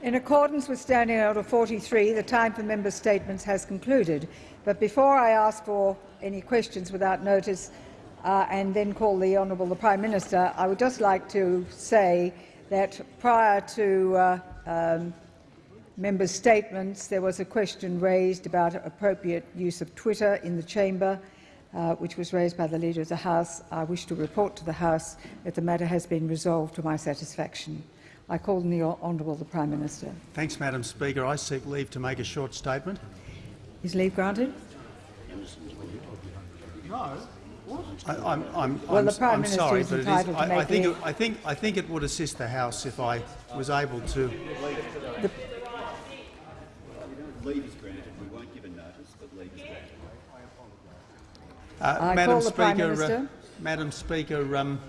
In accordance with Standing Order 43, the time for member statements has concluded. But before I ask for any questions without notice uh, and then call the Honourable the Prime Minister, I would just like to say that prior to uh, um, members' statements, there was a question raised about appropriate use of Twitter in the chamber, uh, which was raised by the Leader of the House. I wish to report to the House that the matter has been resolved to my satisfaction. I call on the Honourable the Prime Minister. Thanks, Madam Speaker. I seek leave to make a short statement. Is leave granted? No. I, I'm, I'm, well, I'm, the Prime I'm Minister sorry, is but it is, to I, make I, think it, I, think, I think it would assist the House if I was able to. The, Leave is granted. We won't give a notice, but leave is granted. Uh, Madam call the Prime Speaker, Uh, Madam Speaker, um,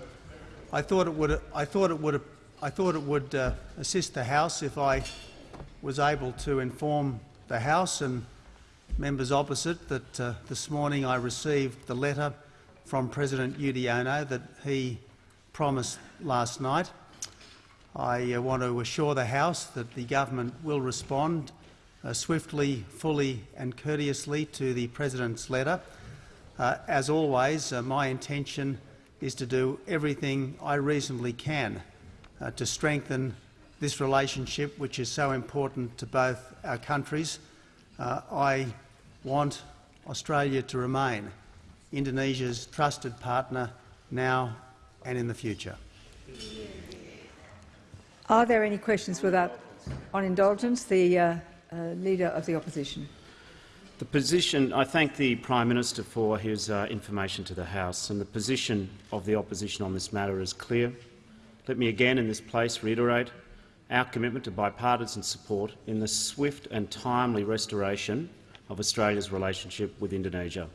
I thought it would. I thought it would. I thought it would uh, assist the House if I was able to inform the House and members opposite that uh, this morning I received the letter from President Yudhoyono that he promised last night. I uh, want to assure the House that the government will respond uh, swiftly, fully and courteously to the President's letter. Uh, as always, uh, my intention is to do everything I reasonably can uh, to strengthen this relationship, which is so important to both our countries. Uh, I want Australia to remain Indonesia's trusted partner now and in the future. are there any questions without on indulgence? The uh, uh, Leader of the Opposition. The position, I thank the Prime Minister for his uh, information to the House, and the position of the opposition on this matter is clear. Let me again in this place reiterate our commitment to bipartisan support in the swift and timely restoration of Australia's relationship with Indonesia.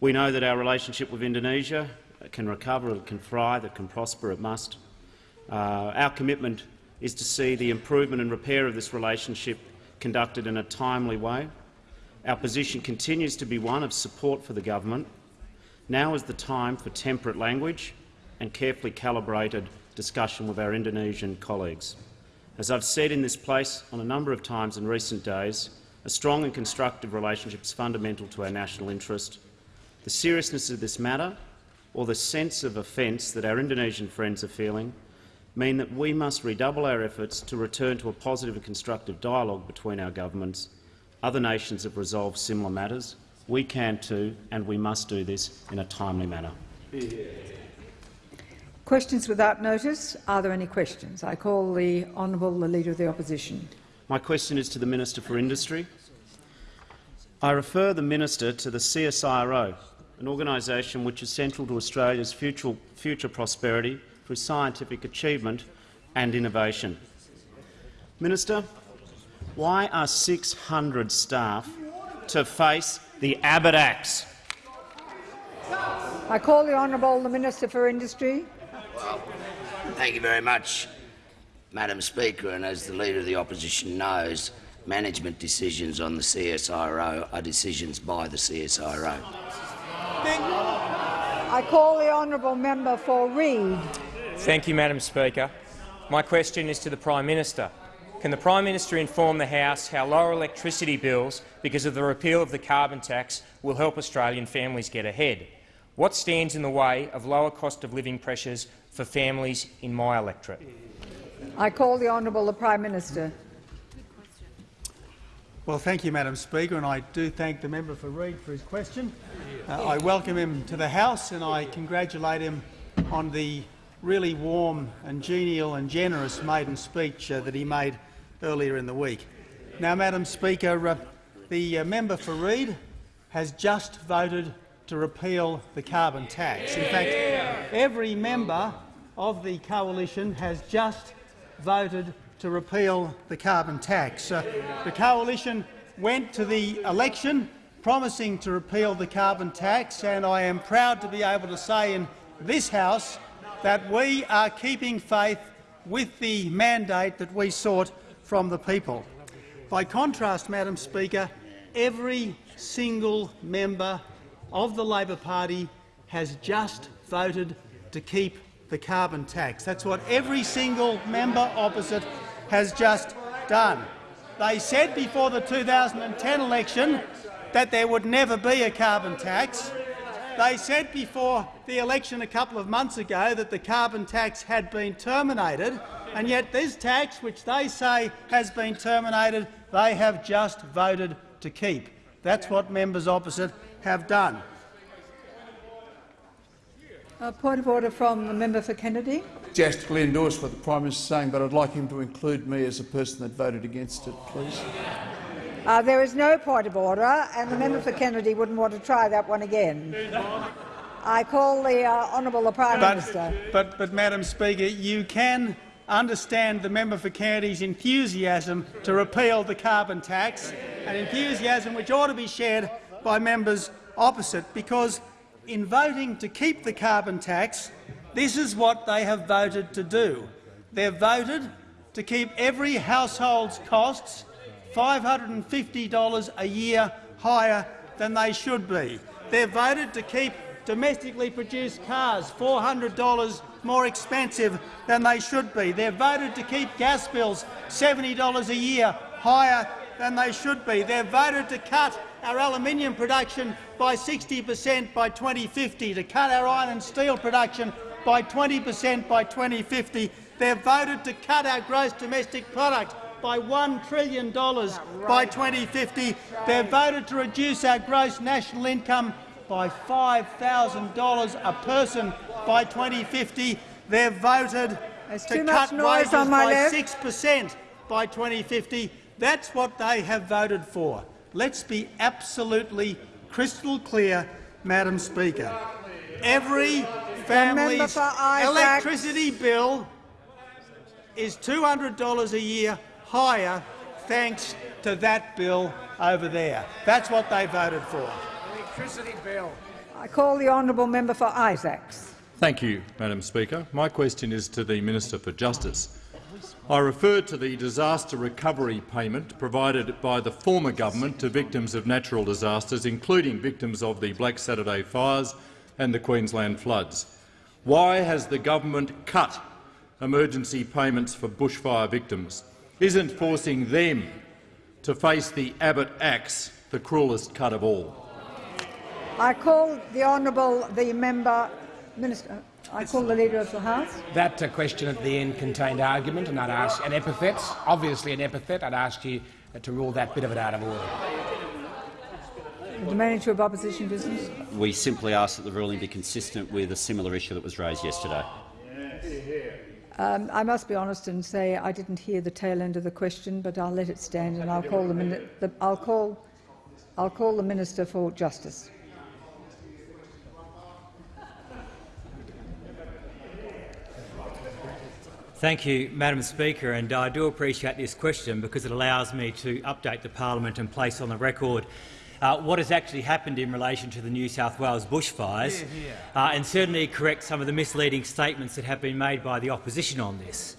We know that our relationship with Indonesia can recover, it can thrive, it can prosper, it must. Uh, our commitment is to see the improvement and repair of this relationship conducted in a timely way. Our position continues to be one of support for the government. Now is the time for temperate language and carefully calibrated discussion with our Indonesian colleagues. As I've said in this place on a number of times in recent days, a strong and constructive relationship is fundamental to our national interest. The seriousness of this matter, or the sense of offence that our Indonesian friends are feeling, mean that we must redouble our efforts to return to a positive and constructive dialogue between our governments. Other nations have resolved similar matters. We can too, and we must do this in a timely manner. Questions without notice. Are there any questions? I call the Honourable the Leader of the Opposition. My question is to the Minister for Industry. I refer the Minister to the CSIRO, an organisation which is central to Australia's future, future prosperity through scientific achievement and innovation. Minister, why are 600 staff to face the Abbott Axe? I call the Honourable the Minister for Industry. Thank you very much, Madam Speaker. And as the Leader of the Opposition knows, management decisions on the CSIRO are decisions by the CSIRO. I call the Honourable Member for Reid. Thank you, Madam Speaker. My question is to the Prime Minister. Can the Prime Minister inform the House how lower electricity bills because of the repeal of the carbon tax will help Australian families get ahead? What stands in the way of lower cost of living pressures for families in my electorate? I call the Honourable the Prime Minister. Well, thank you, Madam Speaker, and I do thank the member for Reid for his question. Uh, I welcome him to the House and I congratulate him on the really warm and genial and generous maiden speech uh, that he made earlier in the week. Now, Madam Speaker, uh, the uh, member for Reid has just voted to repeal the carbon tax. In fact, every member of the coalition has just voted to repeal the carbon tax. Uh, the coalition went to the election promising to repeal the carbon tax, and I am proud to be able to say in this House that we are keeping faith with the mandate that we sought from the people. By contrast, Madam Speaker, every single member of the Labor Party has just voted to keep the carbon tax. That's what every single member opposite has just done. They said before the 2010 election that there would never be a carbon tax. They said before the election a couple of months ago that the carbon tax had been terminated, and yet this tax, which they say has been terminated, they have just voted to keep. That's what members opposite have done. A point of order from the member for Kennedy. Enthusiastically endorse what the Prime Minister is saying, but I'd like him to include me as a person that voted against it, please. Uh, there is no point of order, and the member for Kennedy wouldn't want to try that one again. I call the uh, honourable the Prime Minister. But, but, but, Madam Speaker, you can understand the member for Kennedy's enthusiasm to repeal the carbon tax, an enthusiasm which ought to be shared by members opposite, because in voting to keep the carbon tax, this is what they have voted to do. They've voted to keep every household's costs $550 a year higher than they should be. They've voted to keep domestically produced cars $400 more expensive than they should be. They've voted to keep gas bills $70 a year higher than they should be. They've voted to cut our aluminium production by 60 per cent by 2050, to cut our iron and steel production by 20 per cent by 2050. They've voted to cut our gross domestic product by $1 trillion by 2050. They've voted to reduce our gross national income by $5,000 a person by 2050. They've voted There's to cut wages by 6 per cent by 2050. That's what they have voted for. Let's be absolutely crystal clear, Madam Speaker. Every family's electricity bill is $200 a year higher thanks to that bill over there. That's what they voted for. Electricity bill. I call the honourable member for Isaacs. Thank you, Madam Speaker. My question is to the Minister for Justice. I refer to the disaster recovery payment provided by the former government to victims of natural disasters, including victims of the Black Saturday fires and the Queensland floods. Why has the government cut emergency payments for bushfire victims? Isn't forcing them to face the Abbott axe the cruelest cut of all? I call the honourable the member minister. I call the leader of the House. That uh, question at the end contained argument, and I'd ask an epithet, obviously an epithet. I'd ask you uh, to rule that bit of it out of order. The manager of opposition business. We simply ask that the ruling be consistent with a similar issue that was raised yesterday. Um, I must be honest and say I didn't hear the tail end of the question, but I'll let it stand, and I'll call the, the I'll call I'll call the minister for justice. Thank you, Madam Speaker, and I do appreciate this question because it allows me to update the parliament and place on the record uh, what has actually happened in relation to the New South Wales bushfires uh, and certainly correct some of the misleading statements that have been made by the opposition on this.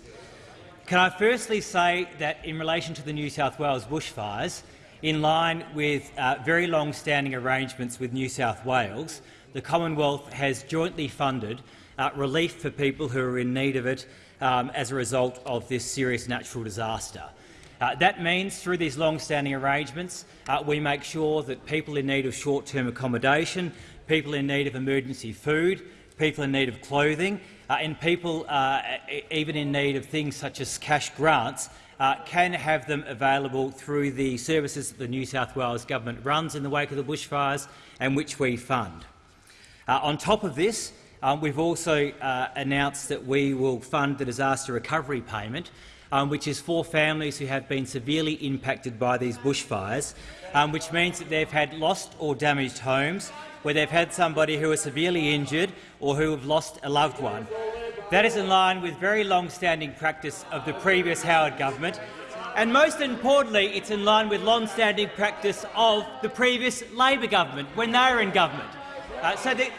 Can I firstly say that in relation to the New South Wales bushfires, in line with uh, very long-standing arrangements with New South Wales, the Commonwealth has jointly funded uh, relief for people who are in need of it um, as a result of this serious natural disaster. Uh, that means, through these long-standing arrangements, uh, we make sure that people in need of short-term accommodation, people in need of emergency food, people in need of clothing, uh, and people uh, even in need of things such as cash grants uh, can have them available through the services that the New South Wales government runs in the wake of the bushfires and which we fund. Uh, on top of this, um, we've also uh, announced that we will fund the disaster recovery payment, um, which is for families who have been severely impacted by these bushfires, um, which means that they've had lost or damaged homes, where they've had somebody who is severely injured or who have lost a loved one. That is in line with very long-standing practice of the previous Howard government, and most importantly, it's in line with long-standing practice of the previous Labor government when they were in government. Uh, so the,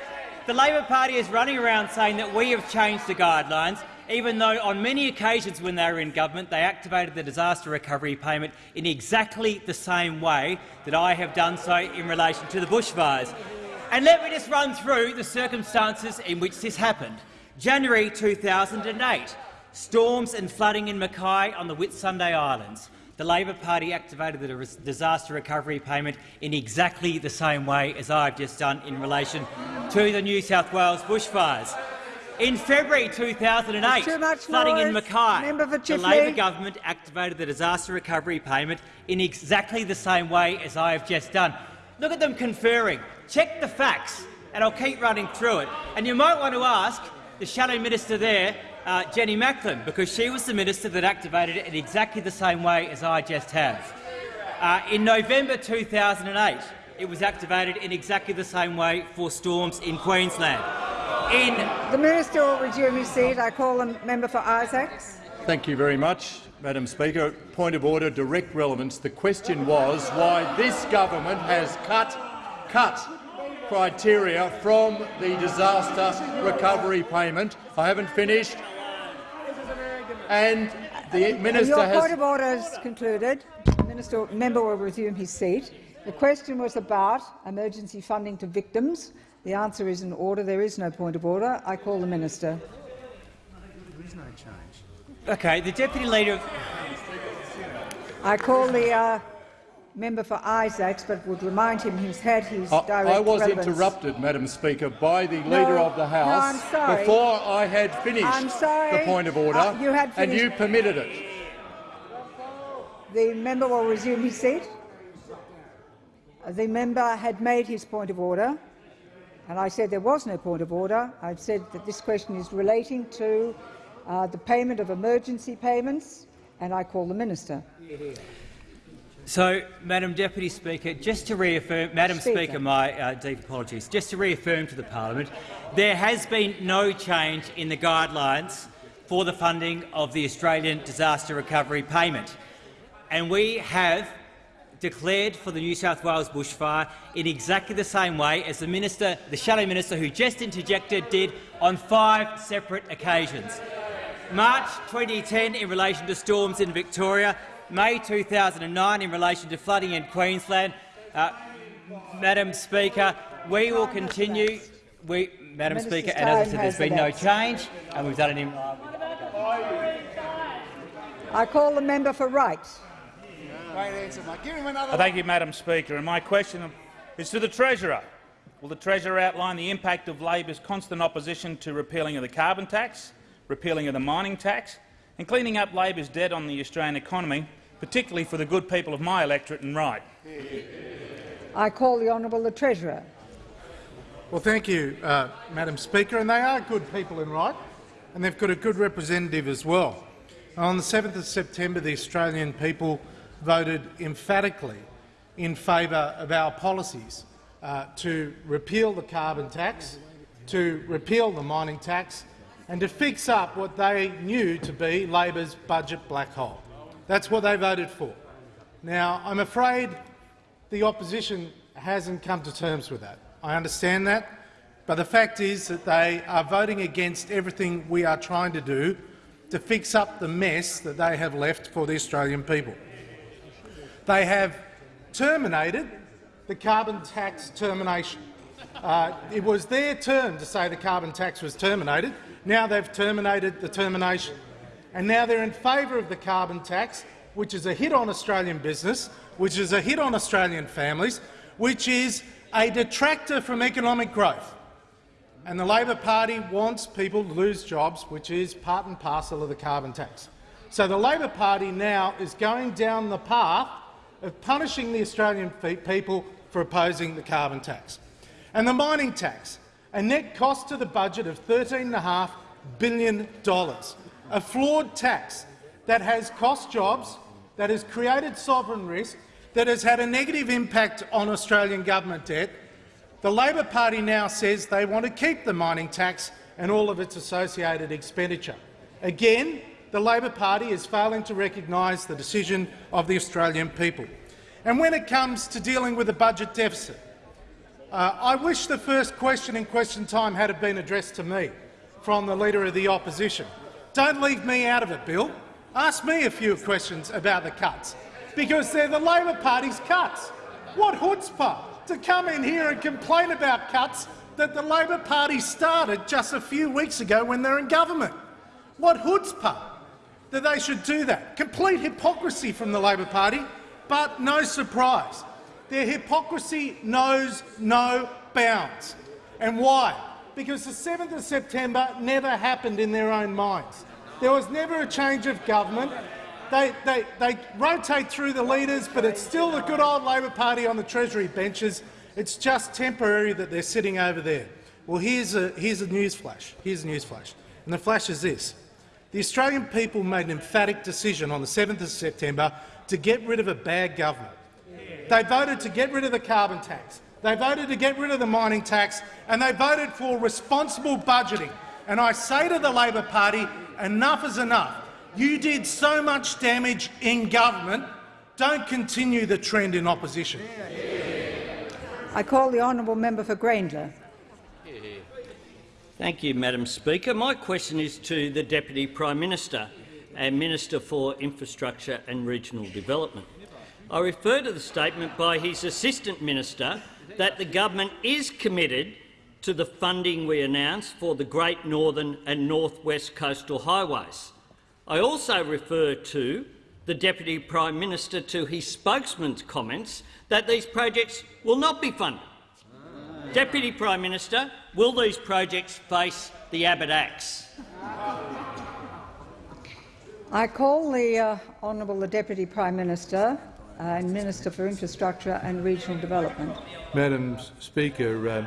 the Labor Party is running around saying that we have changed the guidelines, even though on many occasions when they were in government they activated the disaster recovery payment in exactly the same way that I have done so in relation to the bushfires. And let me just run through the circumstances in which this happened. January 2008, storms and flooding in Mackay on the Whitsunday Islands. The Labor Party activated the disaster recovery payment in exactly the same way as I've just done in relation to the New South Wales bushfires. In February 2008, Too much flooding in. Mackay, the Labor government activated the disaster recovery payment in exactly the same way as I have just done. Look at them conferring. Check the facts, and I'll keep running through it. And you might want to ask the shadow minister there, uh, Jenny Macklin, because she was the minister that activated it in exactly the same way as I just have. Uh, in November 2008, it was activated in exactly the same way for storms in Queensland. In The minister will resume his seat. I call the member for Isaacs. Thank you very much, Madam Speaker. Point of order, direct relevance. The question was why this government has cut, cut criteria from the disaster recovery payment. I haven't finished. And the minister Your has point of order is concluded. The minister, member will resume his seat. The question was about emergency funding to victims. The answer is in order. There is no point of order. I call the minister. There is no change. okay, the deputy leader. Of, I call the uh, member for Isaacs, but would remind him he's had his I, direct I was relevance. interrupted, Madam Speaker, by the No, Leader of the House I'm before I had finished I'm sorry. the point of order, Uh, you had and you permitted it. The member will resume his seat. The member had made his point of order, and I said there was no point of order. I said that this question is relating to uh, the payment of emergency payments, and I call the minister. So, Madam Deputy Speaker, just to reaffirm, Madam Speaker. Speaker, my uh, deep apologies. Just to reaffirm to the parliament, there has been no change in the guidelines for the funding of the Australian disaster recovery payment, and we have declared for the New South Wales bushfire in exactly the same way as the minister, the shadow minister who just interjected, did on five separate occasions. March 2010 in relation to storms in Victoria, May 2009 in relation to flooding in Queensland. Uh, Madam Speaker, we will continue. We, Madam Minister's Speaker, and as I said, there's been no change, and we've done it in. I call the member for Wright. Uh, Thank you, Madam Speaker. And my question is to the Treasurer. Will the Treasurer outline the impact of Labor's constant opposition to repealing of the carbon tax, repealing of the mining tax and cleaning up Labor's debt on the Australian economy, particularly for the good people of my electorate and Wright? I call the honourable the treasurer. Well, thank you, uh, Madam Speaker. And they are good people in Wright, and they've got a good representative as well. On the 7th of September, the Australian people voted emphatically in favour of our policies uh, to repeal the carbon tax, to repeal the mining tax and to fix up what they knew to be Labor's budget black hole. That's what they voted for. Now, I'm afraid the opposition hasn't come to terms with that. I understand that, but the fact is that they are voting against everything we are trying to do to fix up the mess that they have left for the Australian people. They have terminated the carbon tax termination. Uh, it was their turn to say the carbon tax was terminated. Now they've terminated the termination. And now they're in favour of the carbon tax, which is a hit on Australian business, which is a hit on Australian families, which is a detractor from economic growth. And the Labor Party wants people to lose jobs, which is part and parcel of the carbon tax. So the Labor Party now is going down the path of punishing the Australian people for opposing the carbon tax. And the mining tax, a net cost to the budget of $13.5 billion, a flawed tax that has cost jobs, that has created sovereign risk, that has had a negative impact on Australian government debt. The Labor Party now says they want to keep the mining tax and all of its associated expenditure. Again, the Labor Party is failing to recognise the decision of the Australian people. And when it comes to dealing with the budget deficit, uh, I wish the first question in question time had been addressed to me from the Leader of the Opposition. Don't leave me out of it, Bill. Ask me a few questions about the cuts, because they're the Labor Party's cuts. What chutzpah to come in here and complain about cuts that the Labor Party started just a few weeks ago when they're in government. What chutzpah that they should do that. Complete hypocrisy from the Labor Party, but no surprise. Their hypocrisy knows no bounds. And why? Because the 7th of September never happened in their own minds. There was never a change of government. They, they, they rotate through the leaders, but it's still the good old Labor Party on the Treasury benches. It's just temporary that they're sitting over there. Well, here's a, here's a news flash. Here's a news flash. And the flash is this. The Australian people made an emphatic decision on the 7th of September to get rid of a bad government. They voted to get rid of the carbon tax. They voted to get rid of the mining tax, and they voted for responsible budgeting. And I say to the Labor Party, enough is enough. You did so much damage in government. Don't continue the trend in opposition. I call the honourable member for Grayndler. Thank you, Madam Speaker. My question is to the Deputy Prime Minister and Minister for Infrastructure and Regional Development. I refer to the statement by his Assistant Minister that the government is committed to the funding we announced for the Great Northern and North West Coastal Highways. I also refer to the Deputy Prime Minister to his spokesman's comments that these projects will not be funded. Deputy Prime Minister, will these projects face the Abbott axe? I call the uh, honourable the Deputy Prime Minister and Minister for Infrastructure and Regional Development. Madam Speaker, uh,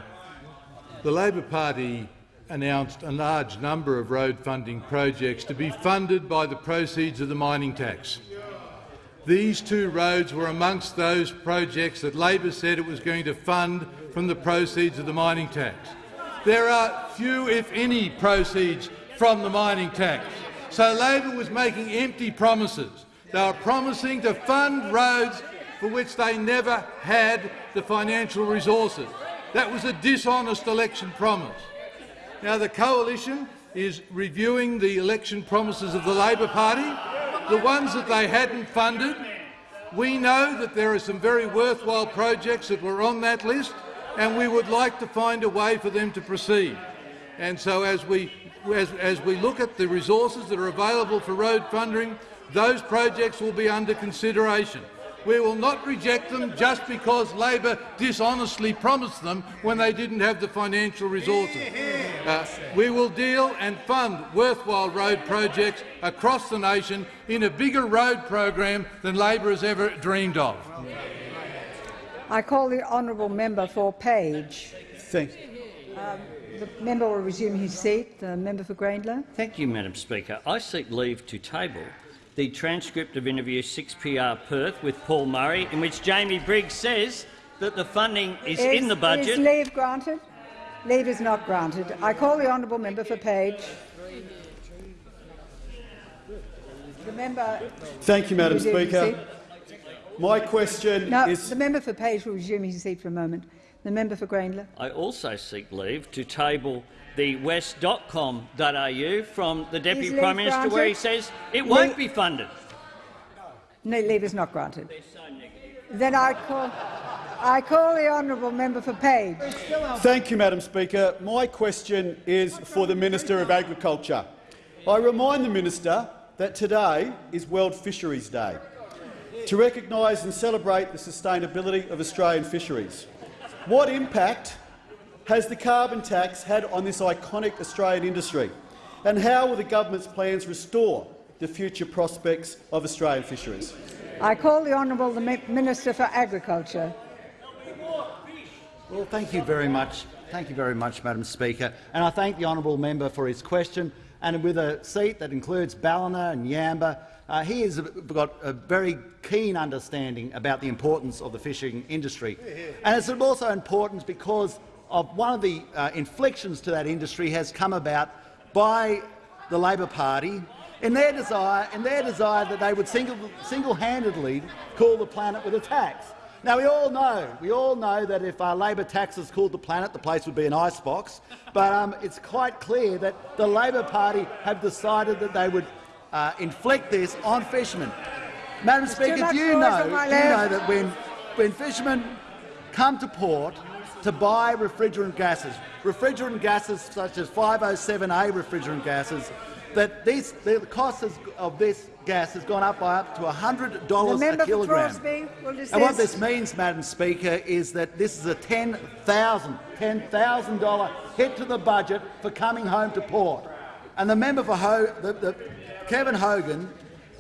the Labor Party announced a large number of road funding projects to be funded by the proceeds of the mining tax. These two roads were amongst those projects that Labor said it was going to fund from the proceeds of the mining tax. There are few, if any, proceeds from the mining tax. So Labor was making empty promises. They were promising to fund roads for which they never had the financial resources. That was a dishonest election promise. Now the coalition is reviewing the election promises of the Labor Party, the ones that they hadn't funded. We know that there are some very worthwhile projects that were on that list, and we would like to find a way for them to proceed. And so as we, as, as we look at the resources that are available for road funding, those projects will be under consideration. We will not reject them just because Labor dishonestly promised them when they didn't have the financial resources. Uh, we will deal and fund worthwhile road projects across the nation in a bigger road program than Labor has ever dreamed of. I call the honourable member for Page. Thank, Um, the member will resume his seat. The member for Grayndler. Thank you, Madam Speaker. I seek leave to table the transcript of interview 6PR Perth with Paul Murray, in which Jamie Briggs says that the funding is, in the budget. Is leave granted? Leave is not granted. I call the honourable member for Page. The member. Thank you, Madam Speaker. My question No, is— the member for Page will resume his seat for a moment. The member for Grayndler. I also seek leave to table the west.com.au from the Deputy leave Prime Minister, granted? where he says it won't be funded. No, leave is not granted. Then I call, I call the honourable member for Page. Thank you, Madam Speaker. My question is for the Minister of Agriculture. I remind the minister that today is World Fisheries Day, to recognise and celebrate the sustainability of Australian fisheries. What impact has the carbon tax had on this iconic Australian industry, and how will the government's plans restore the future prospects of Australian fisheries? I call the honourable the Minister for Agriculture. Well, thank you very much. Thank you very much, Madam Speaker. And I thank the honourable member for his question. And with a seat that includes Ballina and Yamba, uh, he has got a very keen understanding about the importance of the fishing industry. And it's also important because of one of the uh, inflections to that industry has come about by the Labor Party in their desire, in their desire that they would single, single-handedly cool the planet with a tax. Now, we all know, we all know that if uh, Labor taxes cooled the planet, the place would be an icebox. But um, it's quite clear that the Labor Party have decided that they would uh, inflict this on fishermen. Madam Speaker, do you know, do you know that when, when fishermen come to port to buy refrigerant gases, refrigerant gases such as 507A refrigerant gases, that this, the cost of this gas has gone up by up to $100 a kilogram. Crosby. And what this means, Madam Speaker, is that this is a $10,000 $10,000 hit to the budget for coming home to port. And the member for Ho the, the, Kevin Hogan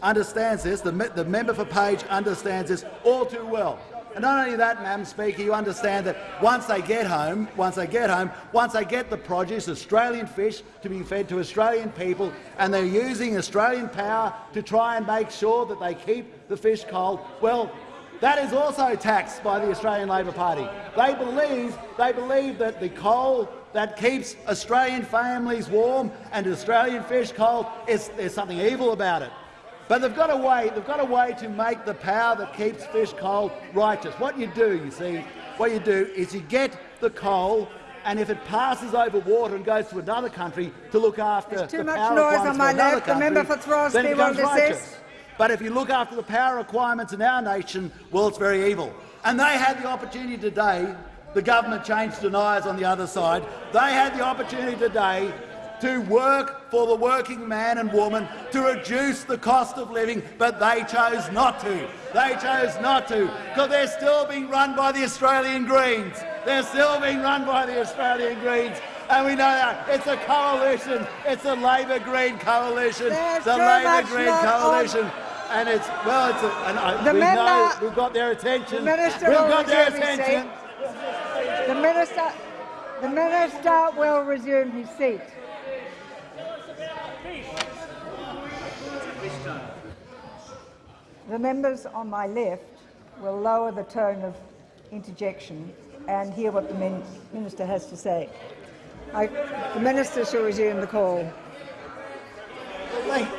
understands this. The, the member for Page understands this all too well. And not only that, Madam Speaker, you understand that once they get home, once they get home, once they get the produce, Australian fish, to be fed to Australian people, and they're using Australian power to try and make sure that they keep the fish cold, well, that is also taxed by the Australian Labor Party. They believe, they believe that the coal that keeps Australian families warm and Australian fish cold, is, there's something evil about it. But they've got a way. They've got a way to make the power that keeps fish cold righteous. What you do, you see, what you do is you get the coal, and if it passes over water and goes to another country to look after There's the much power noise requirements on my for another left. The country, member for Throsby then it becomes righteous. But if you look after the power requirements in our nation, well, it's very evil. And they had the opportunity today. The government changed deniers on the other side. They had the opportunity today to work for the working man and woman to reduce the cost of living, but they chose not to. They chose not to because they're still being run by the Australian Greens. They're still being run by the Australian Greens. And we know that it's a coalition. It's a Labor Green coalition. There's the too Labor Green not on- coalition. And it's well, it's a, and I, The we member- know we've got their attention. The minister we've got their attention. The minister, the minister will resume his seat. The members on my left will lower the tone of interjection and hear what the min minister has to say. I, the minister shall resume the call.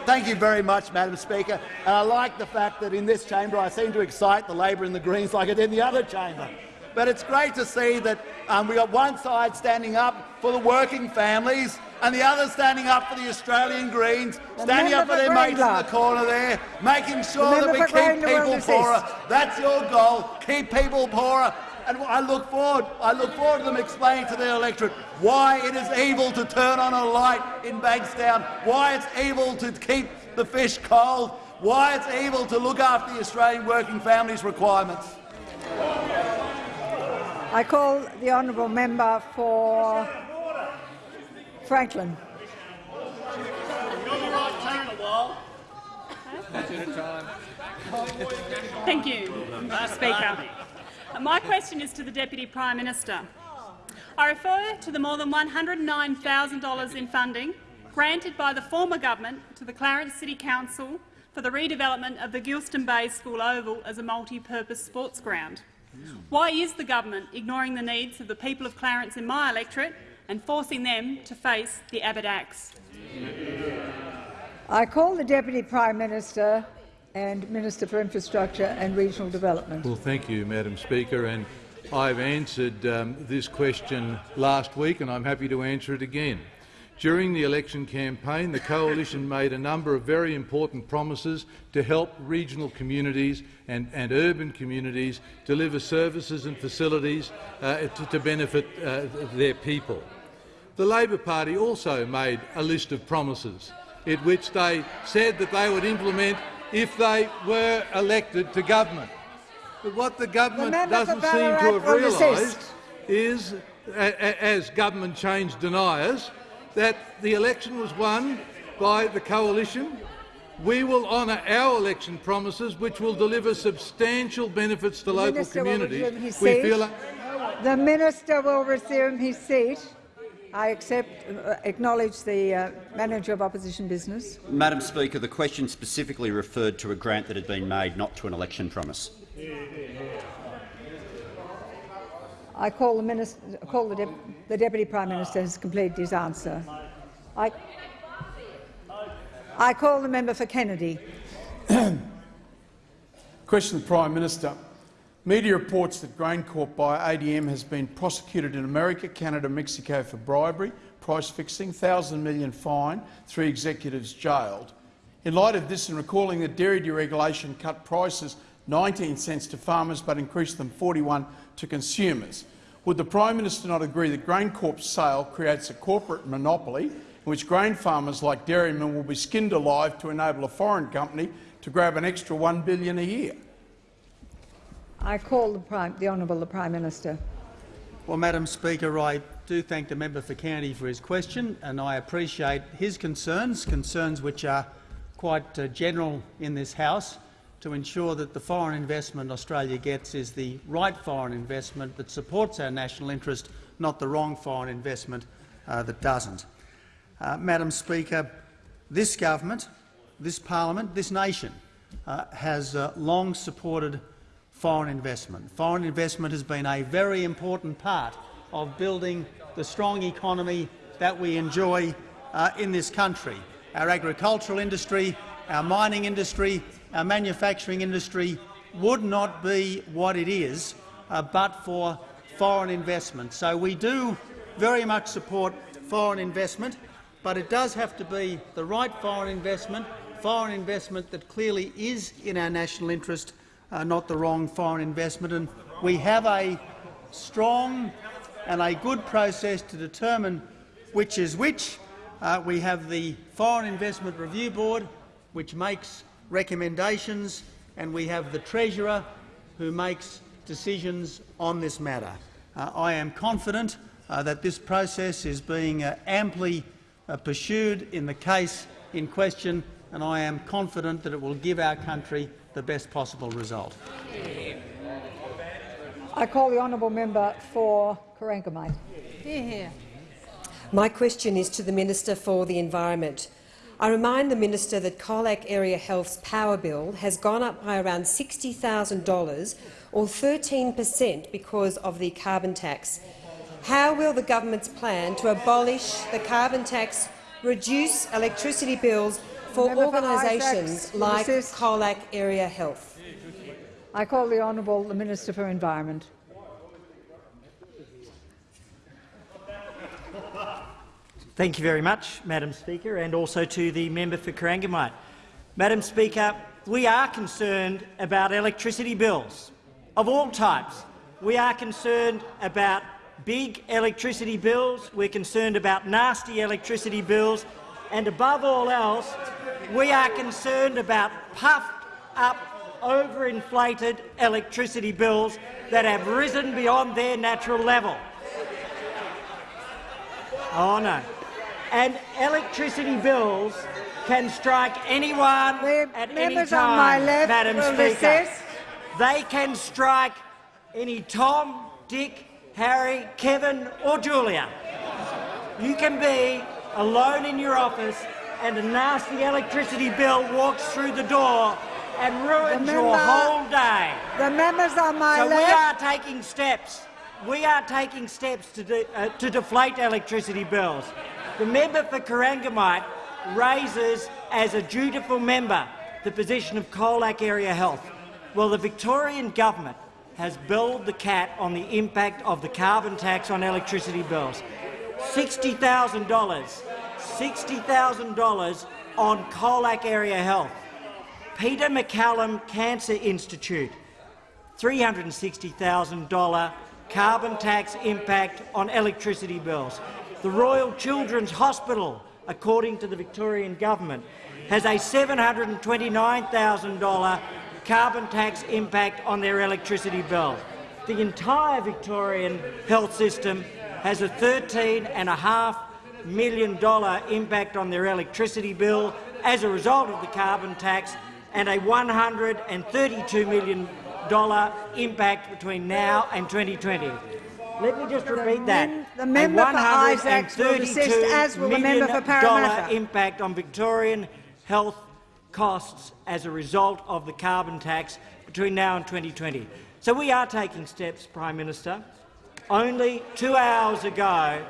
Thank, you very much, Madam Speaker. And I like the fact that in this chamber I seem to excite the Labor and the Greens like I did in the other chamber. But it's great to see that um, we got one side standing up for the working families and the other standing up for the Australian Greens, standing up for their mates in the corner there, making sure that we keep people poorer. That's your goal, keep people poorer. And I look forward, I look forward to them explaining to their electorate why it is evil to turn on a light in Bankstown, why it's evil to keep the fish cold, why it's evil to look after the Australian working families' requirements. I call the honourable member for Franklin. Thank you, Mr Speaker. Uh, My question is to the Deputy Prime Minister. I refer to the more than $109,000 in funding granted by the former government to the Clarence City Council for the redevelopment of the Geilston Bay School Oval as a multi-purpose sports ground. Why is the government ignoring the needs of the people of Clarence in my electorate and forcing them to face the Abbott Axe? I call the Deputy Prime Minister and Minister for Infrastructure and Regional Development. Well, thank you, Madam Speaker. And I've answered um, this question last week, and I'm happy to answer it again. During the election campaign, the Coalition made a number of very important promises to help regional communities and, and urban communities deliver services and facilities uh, to, to benefit uh, their people. The Labor Party also made a list of promises in which they said that they would implement if they were elected to government. But what the government for doesn't seem to have realised is, as government change deniers, that the election was won by the coalition. We will honour our election promises, which will deliver substantial benefits to The local communities. We feel The minister will resume his seat. I accept, uh, acknowledge the uh, manager of opposition business. Madam Speaker, the question specifically referred to a grant that had been made, not to an election promise. I call the minister, call the, dep the deputy prime minister has completed his answer. I, I call the member for Kennedy. Question to the Prime Minister. Media reports that GrainCorp by ADM has been prosecuted in America, Canada, Mexico for bribery, price fixing, thousand million fine, three executives jailed. In light of this and recalling that dairy deregulation cut prices 19 cents to farmers but increased them 41 to consumers, would the Prime Minister not agree that GrainCorp's sale creates a corporate monopoly in which grain farmers like dairymen will be skinned alive to enable a foreign company to grab an extra 1 billion a year? I call the, Prime, the Honourable the Prime Minister. Well, Madam Speaker, I do thank the member for County for his question, and I appreciate his concerns, concerns which are quite uh, general in this House, to ensure that the foreign investment Australia gets is the right foreign investment that supports our national interest, not the wrong foreign investment uh, that doesn't. Uh, Madam Speaker, this government, this parliament, this nation uh, has uh, long supported foreign investment. Foreign investment has been a very important part of building the strong economy that we enjoy uh, in this country. Our agricultural industry, our mining industry, our manufacturing industry would not be what it is uh, but for foreign investment. So we do very much support foreign investment, but it does have to be the right foreign investment, foreign investment that clearly is in our national interest, uh, not the wrong foreign investment. And we have a strong and a good process to determine which is which. Uh, we have the Foreign Investment Review Board, which makes recommendations, and we have the Treasurer, who makes decisions on this matter. Uh, I am confident uh, that this process is being uh, amply uh, pursued in the case in question, and I am confident that it will give our country the best possible result. I call the honourable member for Corangamite. Hear, hear. My question is to the Minister for the Environment. I remind the minister that Colac Area Health's power bill has gone up by around $60,000 or 13 per cent because of the carbon tax. How will the government's plan to abolish the carbon tax reduce electricity bills for organisations like Colac Area Health? I call the Honourable the Minister for Environment. Thank you very much, Madam Speaker, and also to the member for Corangamite. Madam Speaker, we are concerned about electricity bills of all types. We are concerned about big electricity bills, we're concerned about nasty electricity bills, and above all else, we are concerned about puffed-up, overinflated electricity bills that have risen beyond their natural level. Oh no and electricity bills can strike anyone the at any time, on my left Madam Speaker. They can strike any Tom, Dick, Harry, Kevin or Julia. You can be alone in your office and a nasty electricity bill walks through the door and ruins member, your whole day. The members on my so left. we are taking steps. We are taking steps to, de uh, to deflate electricity bills. The member for Corangamite raises as a dutiful member the position of Colac Area Health. Well, the Victorian government has billed the cat on the impact of the carbon tax on electricity bills. $60,000 $60,000 on Colac Area Health. Peter MacCallum Cancer Institute, $360,000 carbon tax impact on electricity bills. The Royal Children's Hospital, according to the Victorian government, has a $729,000 carbon tax impact on their electricity bill. The entire Victorian health system has a $13.5 million impact on their electricity bill as a result of the carbon tax and a $132 million impact between now and 2020. Let me just repeat that. The member for Isaacs will desist, as will the member for Parramatta. impact on Victorian health costs as a result of the carbon tax between now and 2020. So we are taking steps, Prime Minister. Only two hours ago,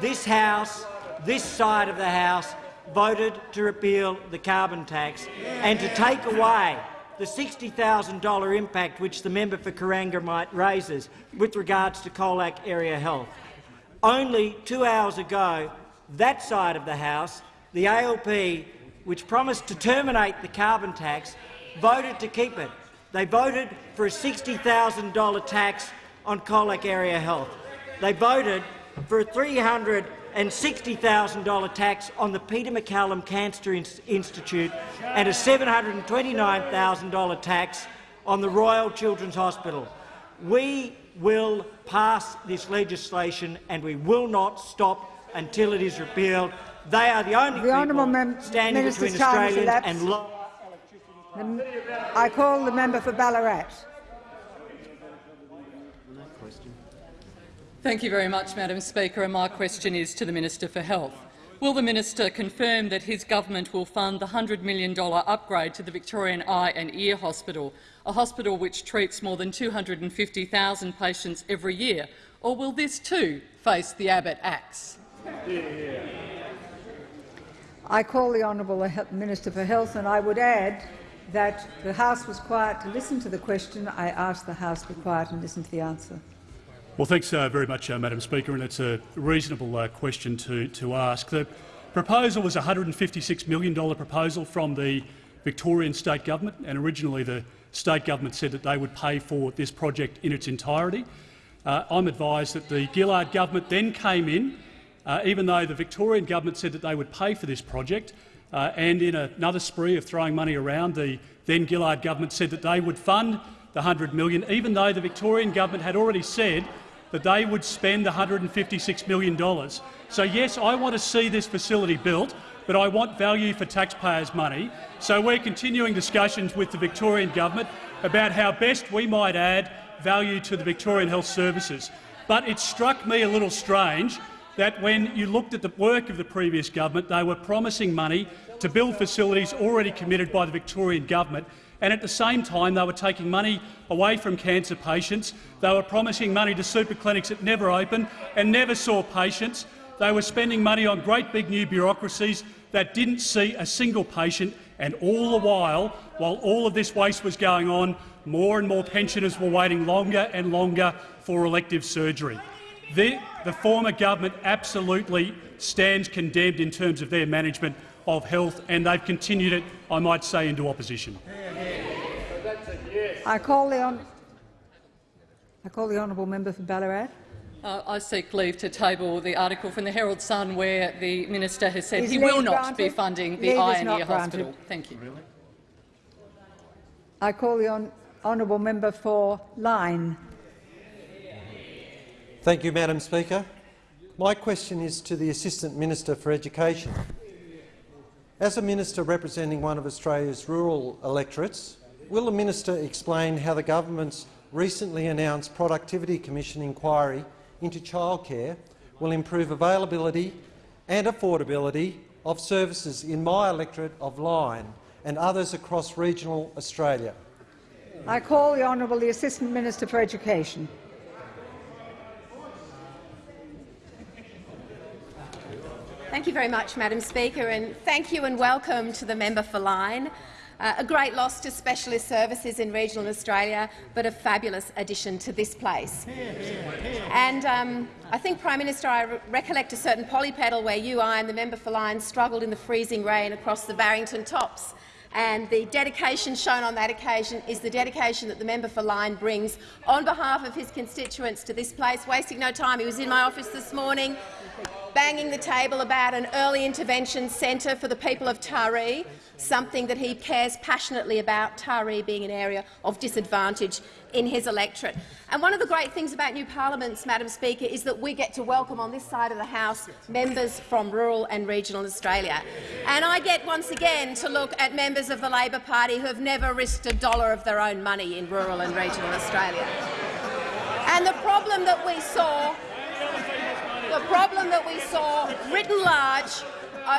this House, this side of the House, voted to repeal the carbon tax and to take away the $60,000 impact which the member for Corangamite raises with regards to Colac Area Health. Only two hours ago, that side of the House, the ALP, which promised to terminate the carbon tax, voted to keep it. They voted for a $60,000 tax on Colac Area Health. They voted for a $360,000 tax on the Peter MacCallum Cancer Institute and a $729,000 tax on the Royal Children's Hospital. We will pass this legislation and we will not stop until it is repealed. They are the only The people standing Minister's between Australians and I call the member for Ballarat. Thank you very much, Madam Speaker, and my question is to the Minister for Health. Will the minister confirm that his government will fund the $100 million upgrade to the Victorian Eye and Ear Hospital, a hospital which treats more than 250,000 patients every year, or will this too face the Abbott axe? I call the Honourable Minister for Health, and I would add that the House was quiet to listen to the question. I ask the House to be quiet and listen to the answer. Well, thanks uh, very much, uh, Madam Speaker, and it's a reasonable uh, question to, to ask. The proposal was a $156 million proposal from the Victorian state government, and originally the state government said that they would pay for this project in its entirety. Uh, I'm advised that the Gillard government then came in, uh, even though the Victorian government said that they would pay for this project, uh, and in another spree of throwing money around, the then Gillard government said that they would fund the 100 million, even though the Victorian government had already said that they would spend the $156 million. So yes, I want to see this facility built, but I want value for taxpayers' money. So we're continuing discussions with the Victorian government about how best we might add value to the Victorian Health Services. But it struck me a little strange that when you looked at the work of the previous government, they were promising money to build facilities already committed by the Victorian government, and at the same time they were taking money away from cancer patients. They were promising money to super clinics that never opened and never saw patients. They were spending money on great big new bureaucracies that didn't see a single patient, and all the while, while all of this waste was going on, more and more pensioners were waiting longer and longer for elective surgery. The, the former government absolutely stands condemned in terms of their management of health, and they've continued it, I might say, into opposition. I call the, hon I call the honourable member for Ballarat. Uh, I seek leave to table the article from the Herald Sun where the minister has said Is he will leave not be funding the Leave Eye is and not Ear granted. Hospital. Thank you. I call the hon honourable member for Lyne. Thank you, Madam Speaker. My question is to the Assistant Minister for Education. As a minister representing one of Australia's rural electorates, will the minister explain how the government's recently announced Productivity Commission inquiry into childcare will improve availability and affordability of services in my electorate of Lyne and others across regional Australia? I call the honourable the Assistant Minister for Education. Thank you very much, Madam Speaker, and thank you and welcome to the member for Lyne. Uh, a great loss to specialist services in regional Australia, but a fabulous addition to this place. And um, I think, Prime Minister, I re recollect a certain Pollie Pedal where you, I and the member for Lyne struggled in the freezing rain across the Barrington tops. And the dedication shown on that occasion is the dedication that the member for Lyne brings on behalf of his constituents to this place, wasting no time. He was in my office this morning banging the table about an early intervention centre for the people of Taree, something that he cares passionately about, Taree being an area of disadvantage in his electorate. And one of the great things about new parliaments, Madam Speaker, is that we get to welcome on this side of the House members from rural and regional Australia. And I get once again to look at members of the Labor Party who have never risked a dollar of their own money in rural and regional Australia. And the problem that we saw the problem that we saw written large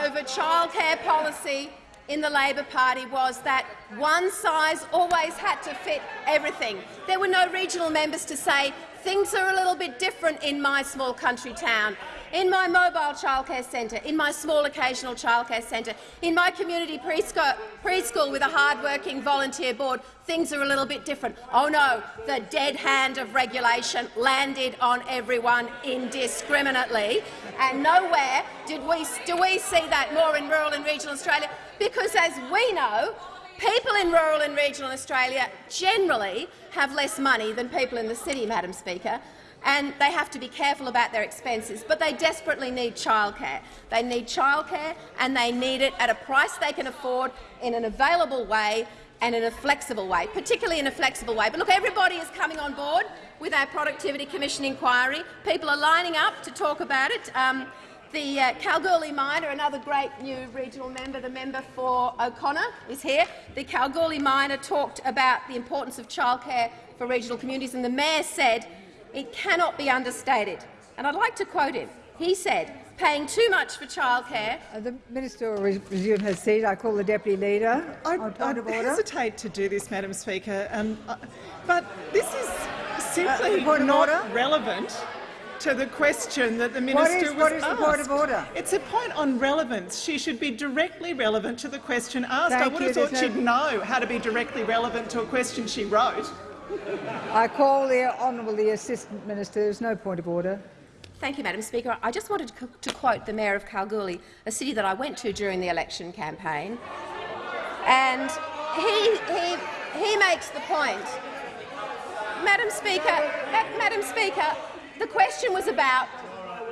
over childcare policy in the Labor Party was that one size always had to fit everything. There were no regional members to say things are a little bit different in my small country town, in my mobile childcare centre, in my small occasional childcare centre, in my community preschool, with a hard-working volunteer board. Things are a little bit different. Oh no, the dead hand of regulation landed on everyone indiscriminately, and nowhere did we, do we see that more in rural and regional Australia, because as we know, people in rural and regional Australia generally have less money than people in the city, Madam Speaker. And they have to be careful about their expenses, but they desperately need childcare. They need childcare and they need it at a price they can afford in an available way and in a flexible way, particularly in a flexible way. But look, everybody is coming on board with our Productivity Commission inquiry. People are lining up to talk about it. Um, the uh, Kalgoorlie Miner, another great new regional member, the member for O'Connor, is here. The Kalgoorlie Miner talked about the importance of childcare for regional communities, and the mayor said it cannot be understated. And I'd like to quote him. He said, paying too much for childcare. Uh, the minister will resume her seat. I call the deputy leader. I, on point of I order. hesitate to do this, Madam Speaker, um, uh, but this is simply Uh, not order? relevant to the question that the minister is- was what is the point of order? It's a point on relevance. She should be directly relevant to the question asked. I would you. have thought she'd know how to be directly relevant to a question she wrote. I call the honourable the assistant minister. There is no point of order. Thank you, Madam Speaker. I just wanted to, quote the Mayor of Kalgoorlie, a city that I went to during the election campaign, and he, he, he makes the point. Madam Speaker, Ma- Madam Speaker, the question was about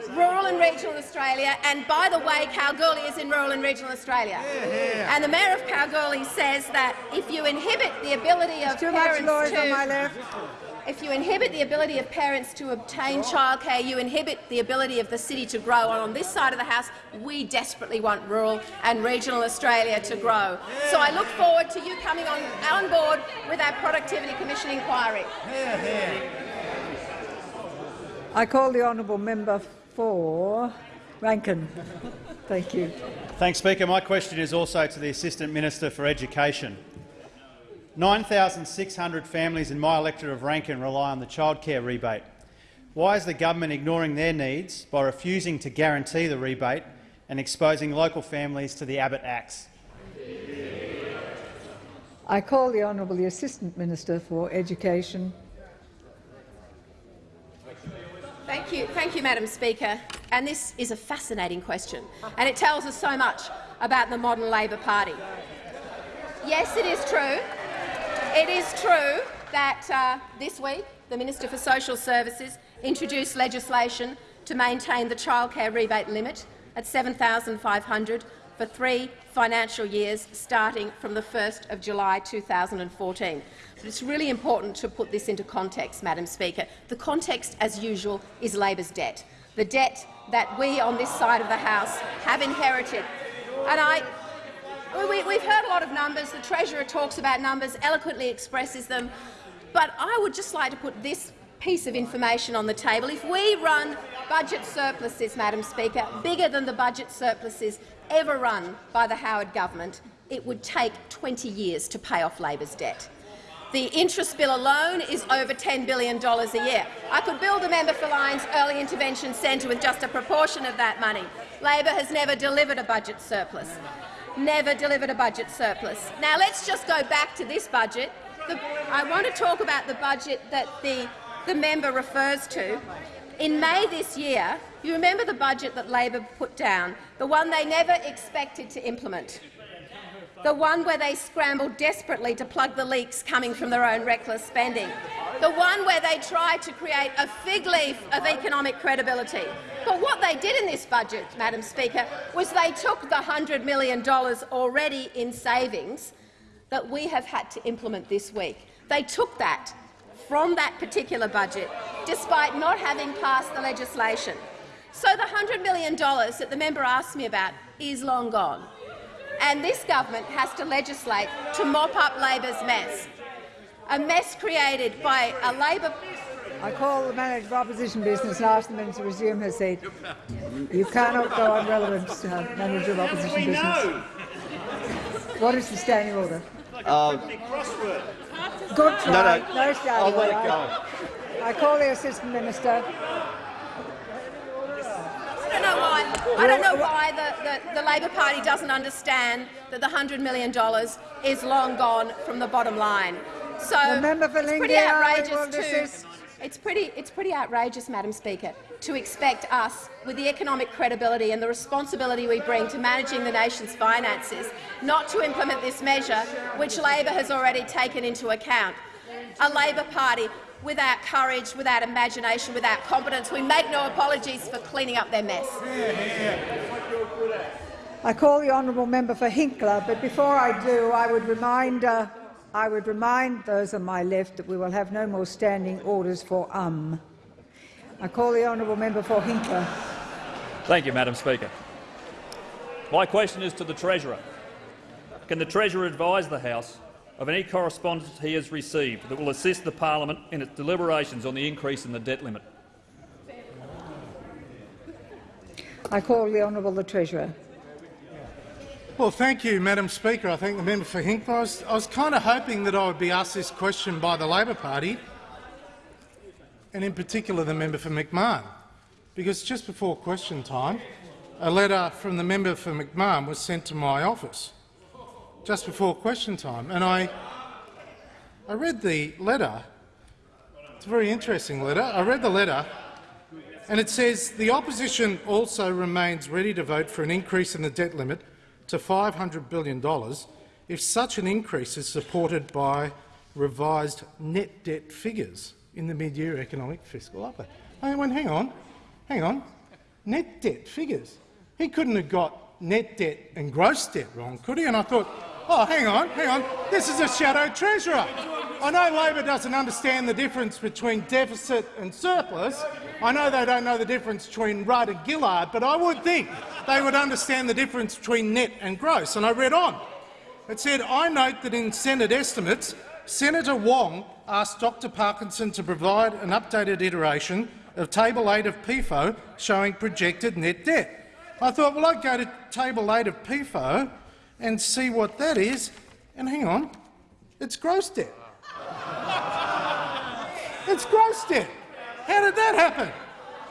rural and regional Australia, and by the way, Kalgoorlie is in rural and regional Australia. Yeah, yeah. And the Mayor of Kalgoorlie says that if you inhibit the ability of too much parents noise to on my left. if you inhibit the ability of parents to obtain childcare, you inhibit the ability of the city to grow. And on this side of the House, we desperately want rural and regional Australia to grow. So I look forward to you coming on, on board with our Productivity Commission inquiry. I call the honourable member for Rankin. Thank you. Thanks, Speaker. My question is also to the Assistant Minister for Education. 9,600 families in my electorate of Rankin rely on the childcare rebate. Why is the government ignoring their needs by refusing to guarantee the rebate and exposing local families to the Abbott Axe? I call the honourable the assistant minister for education. Thank you, thank you, Madam Speaker. And this is a fascinating question, and it tells us so much about the modern Labor Party. Yes, it is true. It is true that uh, this week the Minister for Social Services introduced legislation to maintain the childcare rebate limit at 7,500 for three financial years starting from the 1st of July 2014. But it's really important to put this into context, Madam Speaker. The context, as usual, is Labor's debt, the debt that we on this side of the House have inherited. And I, we, we've heard a lot of numbers. The Treasurer talks about numbers, eloquently expresses them. But I would just like to put this piece of information on the table. If we run budget surpluses, Madam Speaker, bigger than the budget surpluses ever run by the Howard government, it would take 20 years to pay off Labor's debt. The interest bill alone is over $10 billion a year. I could build a member for Lyne's Early Intervention Centre with just a proportion of that money. Labor has never delivered a budget surplus. Never delivered a budget surplus. Now let's just go back to this budget. The, I want to talk about the budget that the, the member refers to. In May this year, you remember the budget that Labor put down, the one they never expected to implement the one where they scrambled desperately to plug the leaks coming from their own reckless spending, the one where they tried to create a fig leaf of economic credibility. But what they did in this budget, Madam Speaker, was they took the $100 million already in savings that we have had to implement this week. They took that from that particular budget, despite not having passed the legislation. So the $100 million that the member asked me about is long gone and this government has to legislate to mop up Labor's mess, a mess created by a Labor. I call the manager of opposition business and ask the minister to resume her seat. You cannot go on relevant, uh, manager of opposition business. What is the standing order? Uh, Good try. No, no. no standing I'll let order. it go. I call the assistant minister. I don't know why. I don't know why the, the, the Labor Party doesn't understand that the $100 million is long gone from the bottom line. So The member for it's pretty Lingiari, I will outrageous to. It's pretty, it's pretty outrageous, Madam Speaker, to expect us, with the economic credibility and the responsibility we bring to managing the nation's finances, not to implement this measure, which Labor has already taken into account. a Labor Party without courage, without imagination, without competence. We make no apologies for cleaning up their mess. I call the honourable member for Hinkler, but before I do, I would remind uh, I would remind those on my left that we will have no more standing orders for um. I call the honourable member for Hinkler. Thank you, Madam Speaker. My question is to the Treasurer. Can the Treasurer advise the House of any correspondence he has received that will assist the parliament in its deliberations on the increase in the debt limit? I call the honourable the Treasurer. Well, thank you, Madam Speaker. I thank the member for Hinkler. I was, I was kind of hoping that I would be asked this question by the Labor Party, and in particular the member for McMahon, because just before question time, a letter from the member for McMahon was sent to my office just before question time, and I, I read the letter. It's a very interesting letter. I read the letter, and it says the opposition also remains ready to vote for an increase in the debt limit to $500 billion if such an increase is supported by revised net debt figures in the mid-year economic fiscal update. I went, hang on, hang on, net debt figures. He couldn't have got net debt and gross debt wrong, could he? And I thought, oh, hang on, hang on, this is a shadow treasurer. I know Labor doesn't understand the difference between deficit and surplus. I know they don't know the difference between Rudd and Gillard, but I would think they would understand the difference between net and gross. And I read on. It said, I note that in Senate estimates, Senator Wong asked Dr Parkinson to provide an updated iteration of Table 8 of PEFO showing projected net debt. I thought, well, I'd go to Table 8 of PEFO and see what that is. And hang on, it's gross debt. it's gross debt. How did that happen?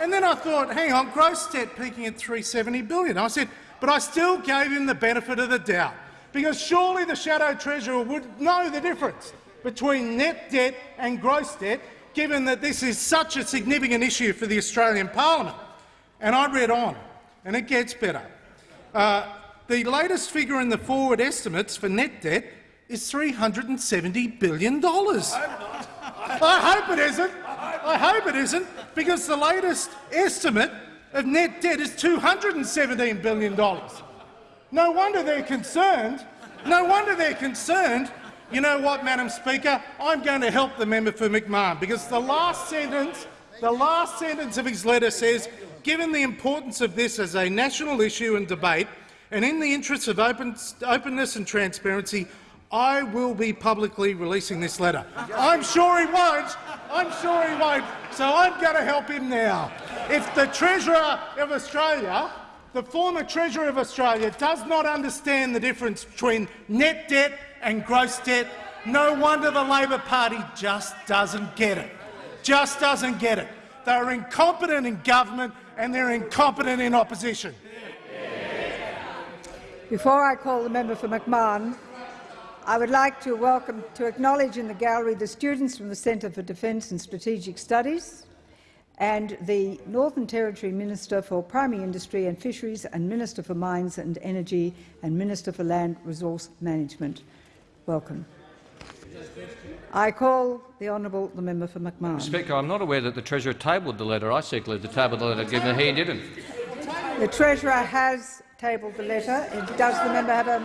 And then I thought, hang on, gross debt peaking at 370 billion. I said, but I still gave him the benefit of the doubt, because surely the shadow treasurer would know the difference between net debt and gross debt, given that this is such a significant issue for the Australian parliament. And I read on, and it gets better. Uh, the latest figure in the forward estimates for net debt is $370 billion. I hope I hope it isn't. I hope it isn't, because the latest estimate of net debt is $217 billion. No wonder they're concerned. No wonder they're concerned. You know what, Madam Speaker? I'm going to help the member for McMahon, because the last sentence, the last sentence of his letter says, given the importance of this as a national issue and debate, and in the interests of open, openness and transparency, I will be publicly releasing this letter. I'm sure he won't. I'm sure he won't. So I'm going to help him now. If the Treasurer of Australia, the former Treasurer of Australia, does not understand the difference between net debt and gross debt, no wonder the Labor Party just doesn't get it. Just doesn't get it. They're incompetent in government and they're incompetent in opposition. Before I call the member for McMahon, I would like to welcome to acknowledge in the gallery the students from the Centre for Defence and Strategic Studies and the Northern Territory Minister for Primary Industry and Fisheries and Minister for Mines and Energy and Minister for Land Resource Management. Welcome. I call the honourable the member for McMahon. Speaker, I'm not aware that the Treasurer tabled the letter. I secretly the tabled the letter, given that he didn't. The Treasurer has tabled the letter. Does the member have a?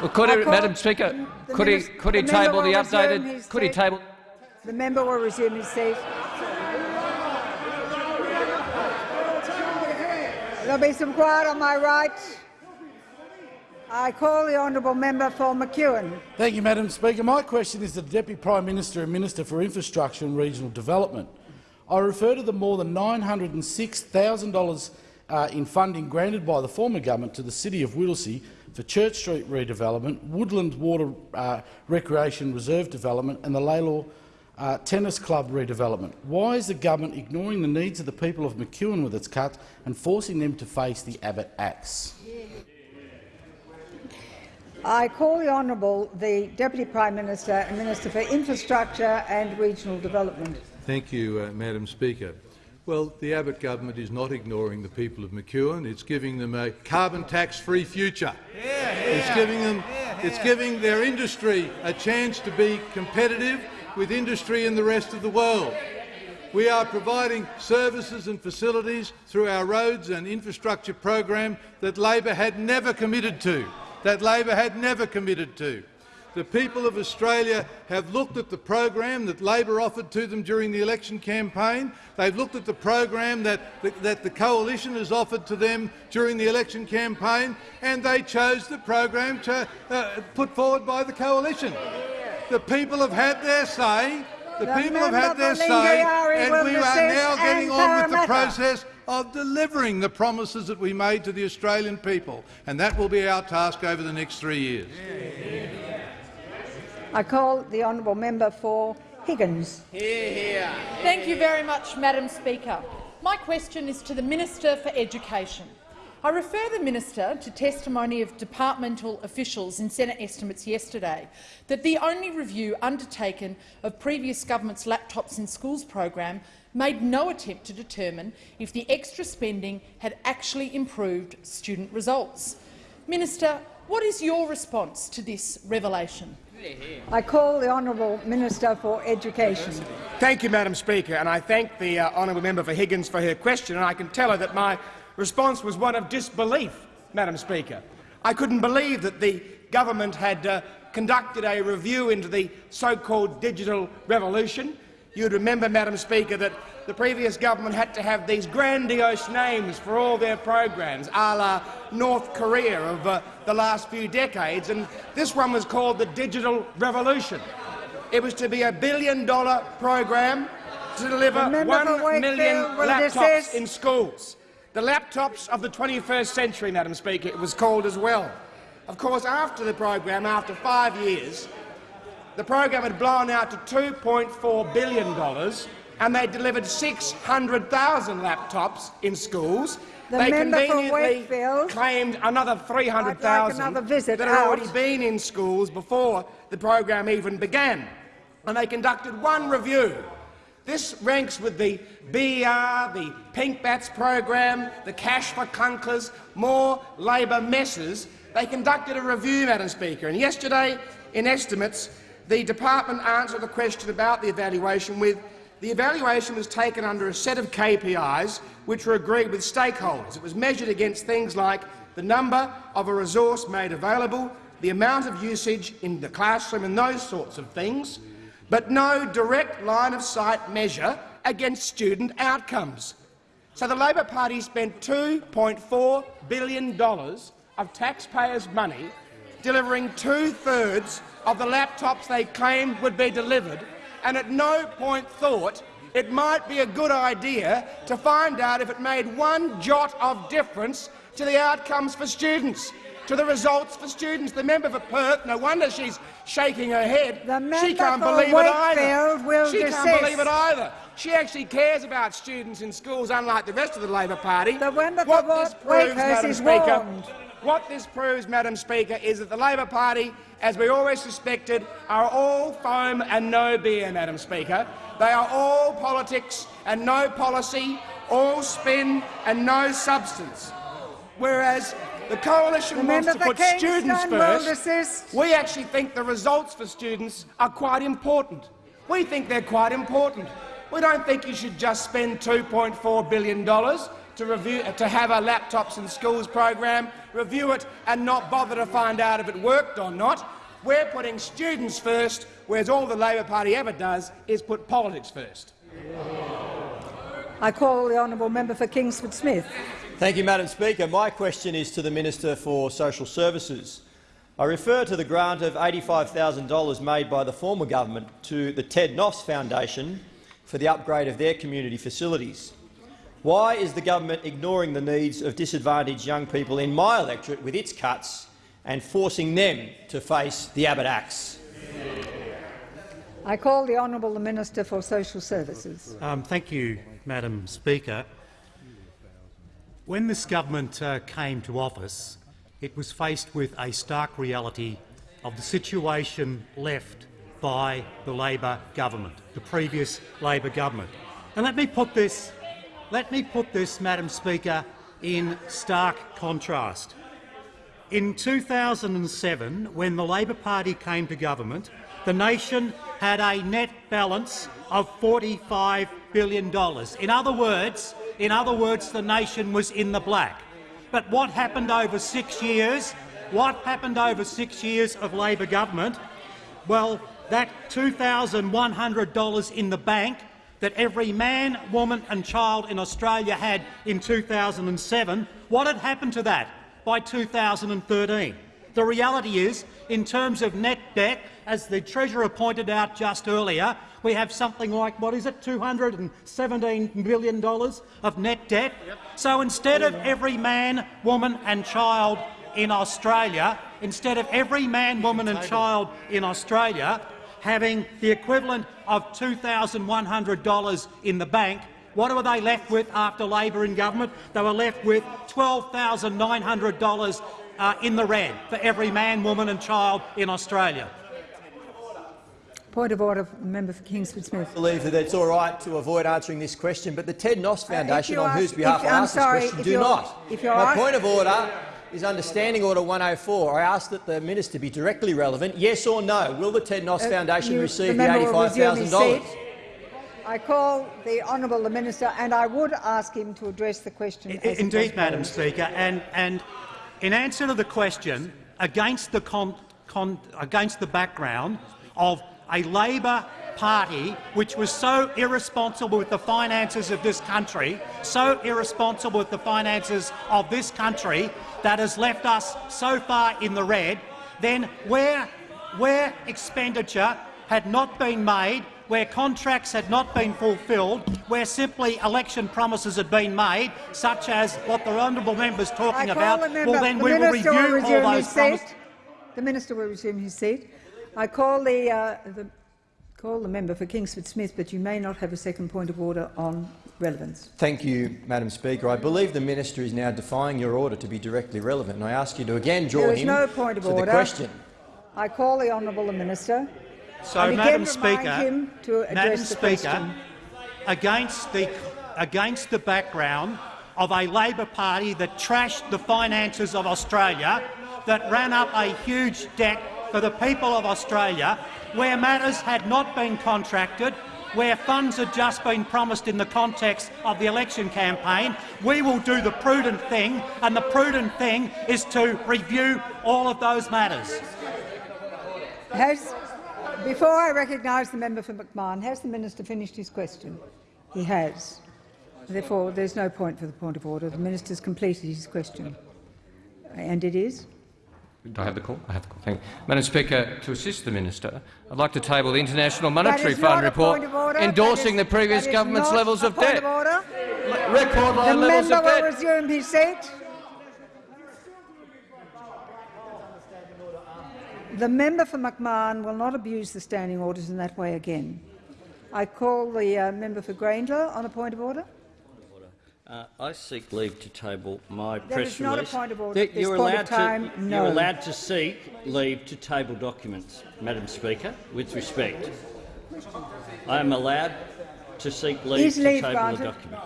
Well, could he, Madam Speaker, could he could he table the member will resume updated? Could he table? The member will resume his seat. There'll be some quiet on my right. I call the honourable member for McEwen. Thank you, Madam Speaker. My question is to the Deputy Prime Minister and Minister for Infrastructure and Regional Development. I refer to the more than $906,000 uh, in funding granted by the former government to the City of Whittlesea for Church Street redevelopment, Woodland Water uh, Recreation Reserve development and the Laylaw uh, Tennis Club redevelopment. Why is the government ignoring the needs of the people of McEwen with its cuts and forcing them to face the Abbott axe? I call the honourable the Deputy Prime Minister and Minister for Infrastructure and Regional Development. Thank you, uh, Madam Speaker. Well, the Abbott government is not ignoring the people of McEwen. It's giving them a carbon tax-free future. It's giving them, it's giving their industry a chance to be competitive with industry in the rest of the world. We are providing services and facilities through our roads and infrastructure program that Labor had never committed to. That Labor had never committed to. The people of Australia have looked at the program that Labor offered to them during the election campaign. They've looked at the program that the, that the coalition has offered to them during the election campaign, and they chose the program to, uh, put forward by the coalition. The people have had their say. The, The people have had their say, and we are now getting on with the process of delivering the promises that we made to the Australian people, and that will be our task over the next three years. I call the honourable member for Higgins. Thank you very much, Madam Speaker. My question is to the Minister for Education. I refer the minister to testimony of departmental officials in Senate estimates yesterday that the only review undertaken of previous government's Laptops in Schools program made no attempt to determine if the extra spending had actually improved student results. Minister, what is your response to this revelation? I call the honourable minister for Education. Thank you, Madam Speaker, and I thank the uh, honourable member for Higgins for her question, and I can tell her that my response was one of disbelief, Madam Speaker. I couldn't believe that the government had uh, conducted a review into the so-called digital revolution. You'd remember, Madam Speaker, that the previous government had to have these grandiose names for all their programs, a la North Korea of uh, the last few decades, and this one was called the Digital Revolution. It was to be a billion-dollar program to deliver The member for one million laptops in schools. The laptops of the 21st century, Madam Speaker, it was called as well. Of course, after the program, after five years, the program had blown out to $2.4 billion and they delivered 600,000 laptops in schools. The they conveniently claimed another 300,000 like another visit that had already been in schools before the program even began. And they conducted one review. This ranks with the BR, the Pink Bats program, the Cash for Clunkers, more Labor messes. They conducted a review, Madam Speaker, and yesterday, in estimates, the department answered the question about the evaluation with the evaluation was taken under a set of KPIs which were agreed with stakeholders. It was measured against things like the number of a resource made available, the amount of usage in the classroom and those sorts of things, but no direct line-of-sight measure against student outcomes. So the Labor Party spent $2.4 billion of taxpayers' money delivering two-thirds of the laptops they claimed would be delivered, and at no point thought it might be a good idea to find out if it made one jot of difference to the outcomes for students, to the results for students. The member for Perth, no wonder she's shaking her head. she member can't for believe it either. She desist. can't believe it either. She actually cares about students in schools, unlike the rest of the Labor Party. The member what for this proves, Wakefield Madam is Speaker, warned. What this proves, Madam Speaker, is that the Labor Party, as we always suspected, are all foam and no beer, Madam Speaker. They are all politics and no policy, all spin and no substance. Whereas the coalition wants to put Kingston students first, we actually think the results for students are quite important. We think they're quite important. We don't think you should just spend $2.4 billion to, review, to have a laptops in schools program, review it and not bother to find out if it worked or not. We're putting students first, whereas all the Labor Party ever does is put politics first. I call the honourable member for Kingsford Smith. Thank you, Madam Speaker. My question is to the Minister for Social Services. I refer to the grant of $85,000 made by the former government to the Ted Noffs Foundation for the upgrade of their community facilities. Why is the government ignoring the needs of disadvantaged young people in my electorate with its cuts and forcing them to face the Abbott axe? I call the honourable the Minister for Social Services. Um, thank you, Madam Speaker. When this government uh, came to office, it was faced with a stark reality of the situation left by the Labor government, the previous Labor government. And let me put this, let me put this, Madam Speaker, in stark contrast. In 2007, when the Labor Party came to government, the nation had a net balance of $45 billion. In other words, in other words, the nation was in the black. But what happened over six years? What happened over six years of Labor government? Well, that $2,100 in the bank that every man, woman and child in Australia had in 2007, what had happened to that by 2013? The reality is, in terms of net debt, as the Treasurer pointed out just earlier, we have something like, what is it, $217 billion of net debt. So instead of every man, woman and child in Australia, instead of every man, woman and child in Australia having the equivalent of $2,100 in the bank, what were they left with after Labor in government? They were left with $12,900 uh, in the red for every man, woman and child in Australia. Point of order, member for Kingsford Smith. I believe that it's all right to avoid answering this question, but the Ted Noffs Foundation, you on ask- whose behalf if- I I'm ask sorry, this question, do not. if you're My point of order is understanding Order 104. I ask that the minister be directly relevant. Yes or no? Will the Ted Noffs Uh, Foundation you- receive the the member will resume his $85,000? I call the honourable the minister, and I would ask him to address the question. as Indeed, Madam. Speaker, and, and in answer to the question, against the, con, con, against the background of a Labor Party which was so irresponsible with the finances of this country, so irresponsible with the finances of this country that has left us so far in the red, then where, where expenditure had not been made where contracts had not been fulfilled, where simply election promises had been made, such as what the honourable member is talking about, member. well then the we will review will all those promises. The minister will resume his seat. I call the, uh, the call the member for Kingsford Smith, but you may not have a second point of order on relevance. Thank you, Madam Speaker. I believe the minister is now defying your order to be directly relevant, and I ask you to again draw There is him no point of to order. the question. I call the honourable the minister. So, I again Madam remind Speaker, him to Madam the Speaker, question. against the against the background of a Labor Party that trashed the finances of Australia, that ran up a huge debt for the people of Australia, where matters had not been contracted, where funds had just been promised in the context of the election campaign, we will do the prudent thing, and the prudent thing is to review all of those matters. Has, before I recognise the member for McMahon, has the minister finished his question? He has. Therefore, there's no point for the point of order. The minister has completed his question. And it is? Do I have the call? I have the call. Thank you. Madam Speaker, to assist the minister, I'd like to table the International Monetary Fund report point of order. endorsing the previous government's levels of debt. Record The low levels member of will debt. resume his seat. The member for McMahon will not abuse the standing orders in that way again. I call the uh, member for Grayndler on a point of order. Uh, I seek leave to table my There press is not a point of order That at you're point of allowed time, To, no. You're allowed to seek leave to table documents, Madam Speaker, with respect. I am allowed to seek leave Is to leave table granted? a document.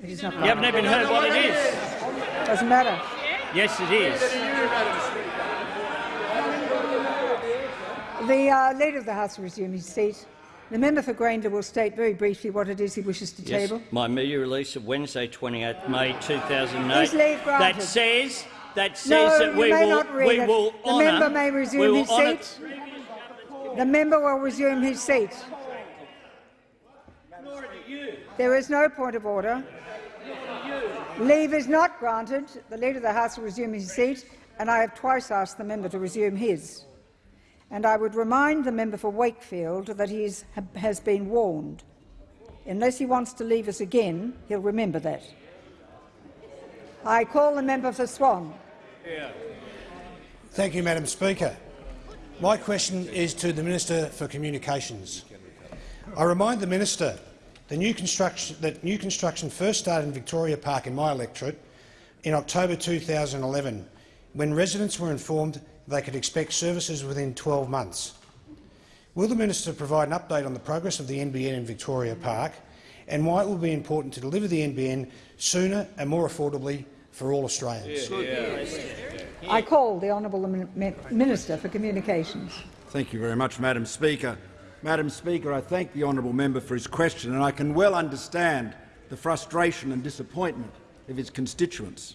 It is not You haven't even heard what it is. Doesn't matter. Yes, it is. The uh, Leader of the House will resume his seat. The member for Grayndler will state very briefly what it is he wishes to Yes, table. my media release of Wednesday, 28 May 2008, Is leave granted? that says that says No, that we will not read we it. will The honour member may resume his seat. The member will resume his seat. There is no point of order. Leave is not granted. The Leader of the House will resume his seat, and I have twice asked the member to resume his. And I would remind the member for Wakefield that he has been warned. Unless he wants to leave us again, he'll remember that. I call the member for Swan. Thank you, Madam Speaker. My question is to the Minister for Communications. I remind the minister the new construction, that new construction first started in Victoria Park in my electorate in October 2011, when residents were informed they could expect services within 12 months. Will the minister provide an update on the progress of the NBN in Victoria Park and why it will be important to deliver the NBN sooner and more affordably for all Australians? I call the honourable Minister for Communications. Thank you very much, Madam Speaker. Madam Speaker, I thank the honourable member for his question, and I can well understand the frustration and disappointment of his constituents.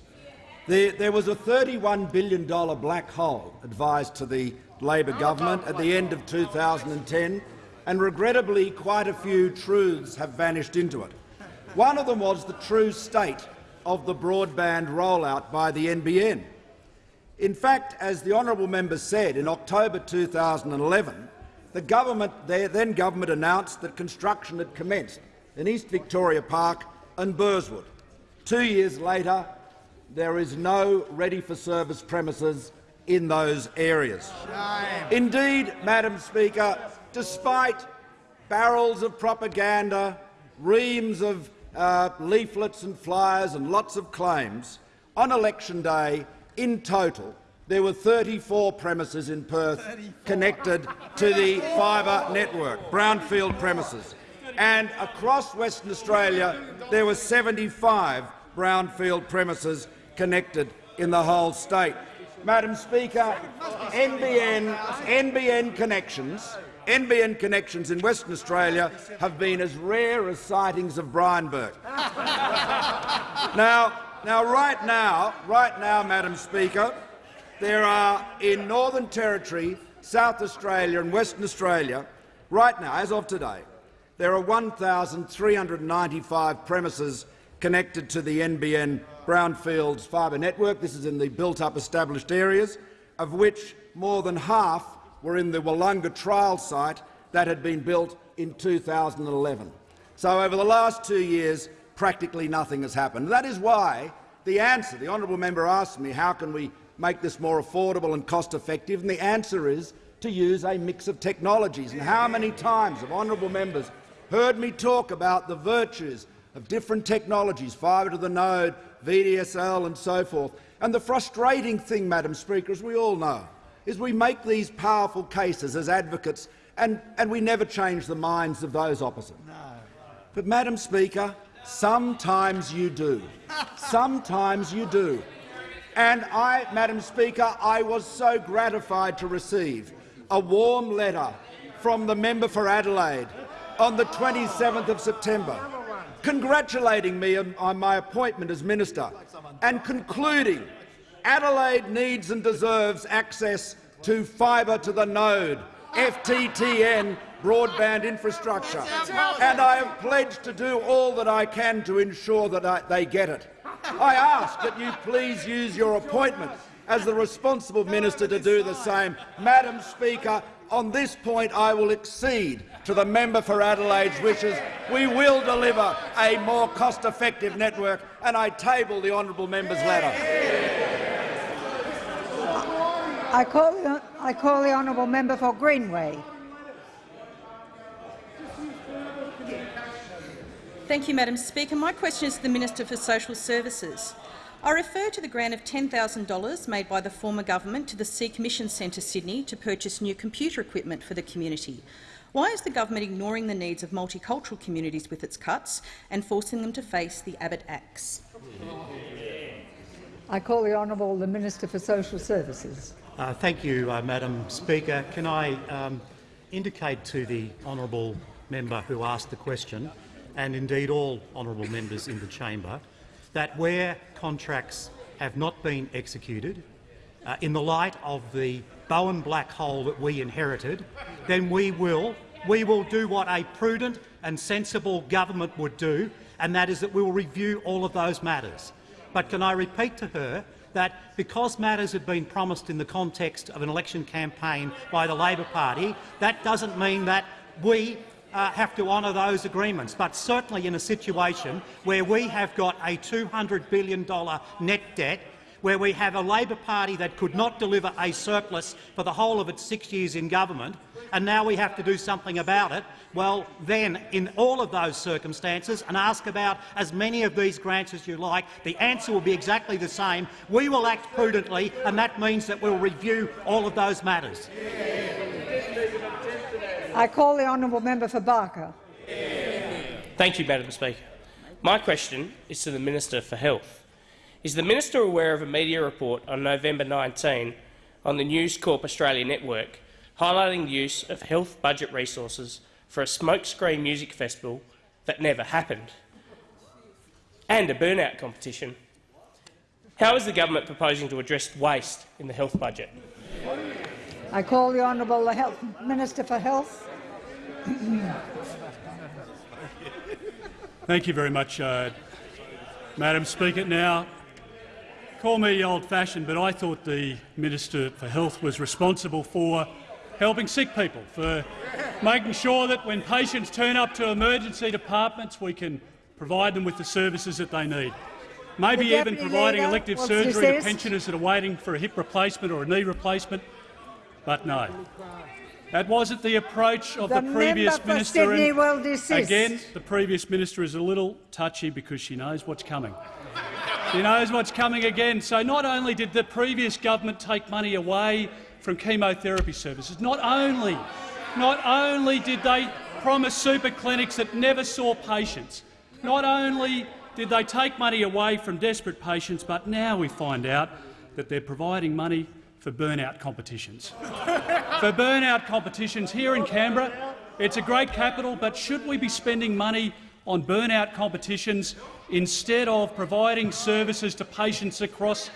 There, there was a $31 billion black hole advised to the Labor oh, government at the end of 2010, and regrettably quite a few truths have vanished into it. One of them was the true state of the broadband rollout by the NBN. In fact, as the honourable member said, in October 2011, the government, the then government announced that construction had commenced in East Victoria Park and Burswood. Two years later, there is no ready-for-service premises in those areas. Shame. Indeed, Madam Speaker, despite barrels of propaganda, reams of uh, leaflets and flyers and lots of claims, on election day, in total, there were 34 premises in Perth 34. connected to the fibre network, brownfield premises. And across Western Australia, there were 75 brownfield premises connected in the whole state. Madam Speaker, NBN, NBN connections NBN connections in Western Australia have been as rare as sightings of Brian Burke. now, now, right now, right now, Madam Speaker, there are in Northern Territory, South Australia and Western Australia, right now, as of today, there are 1,395 premises connected to the NBN Brownfields fibre network. This is in the built-up established areas, of which more than half were in the Willunga trial site that had been built in 2011. So over the last two years, practically nothing has happened. That is why the answer, the honourable member asked me, how can we make this more affordable and cost-effective, and the answer is to use a mix of technologies. And how many times have honourable members heard me talk about the virtues of different technologies, fibre to the node, VDSL and so forth. And the frustrating thing, Madam Speaker, as we all know, is we make these powerful cases as advocates and, and we never change the minds of those opposite. No. But, Madam Speaker, sometimes you do. sometimes you do. And I, Madam Speaker, I was so gratified to receive a warm letter from the member for Adelaide on the 27th of September, congratulating me on, on my appointment as minister and concluding Adelaide needs and deserves access to fibre to the node, FTTN broadband infrastructure, and I have pledged to do all that I can to ensure that I, they get it. I ask that you please use your appointment as the responsible minister to do the same. Madam Speaker, on this point I will accede to the member for Adelaide's wishes. We will deliver a more cost-effective network, and I table the honourable member's letter. I call, the, I call the honourable member for Greenway. Thank you, Madam Speaker. My question is to the Minister for Social Services. I refer to the grant of $10,000 made by the former government to the Sikh Mission Centre Sydney to purchase new computer equipment for the community. Why is the government ignoring the needs of multicultural communities with its cuts and forcing them to face the Abbott Axe? I call the honourable the Minister for Social Services. Uh, thank you, uh, Madam Speaker. Can I um, indicate to the honourable member who asked the question, and indeed all honourable members in the chamber, that where contracts have not been executed, uh, in the light of the Bowen black hole that we inherited, then we will, we will do what a prudent and sensible government would do, and that is that we will review all of those matters. But can I repeat to her that because matters had been promised in the context of an election campaign by the Labor Party, that doesn't mean that we uh, have to honour those agreements. But certainly in a situation where we have got a $200 billion net debt where we have a Labor Party that could not deliver a surplus for the whole of its six years in government, and now we have to do something about it, well, then, in all of those circumstances, and ask about as many of these grants as you like, the answer will be exactly the same. We will act prudently, and that means that we'll review all of those matters. I call the honourable member for Barker. Thank you, Madam Speaker. My question is to the Minister for Health. Is the minister aware of a media report on November 19 on the News Corp Australia network highlighting the use of health budget resources for a smokescreen music festival that never happened, and a burnout competition. How is the government proposing to address waste in the health budget? I call the Honourable Health Minister for Health. Thank you very much, uh, Madam Speaker. Now, call me old-fashioned, but I thought the Minister for Health was responsible for helping sick people, for making sure that when patients turn up to emergency departments, we can provide them with the services that they need. Maybe The even providing elective surgery to pensioners that are waiting for a hip replacement or a knee replacement. But no, that wasn't the approach of The the, previous minister. Again, the previous minister is a little touchy because she knows what's coming. She knows what's coming again. So not only did the previous government take money away from chemotherapy services, not only, not only did they promise super clinics that never saw patients, not only did they take money away from desperate patients, but now we find out that they're providing money for burnout competitions. for burnout competitions here in Canberra, it's a great capital, but should we be spending money on burnout competitions instead of providing services to patients across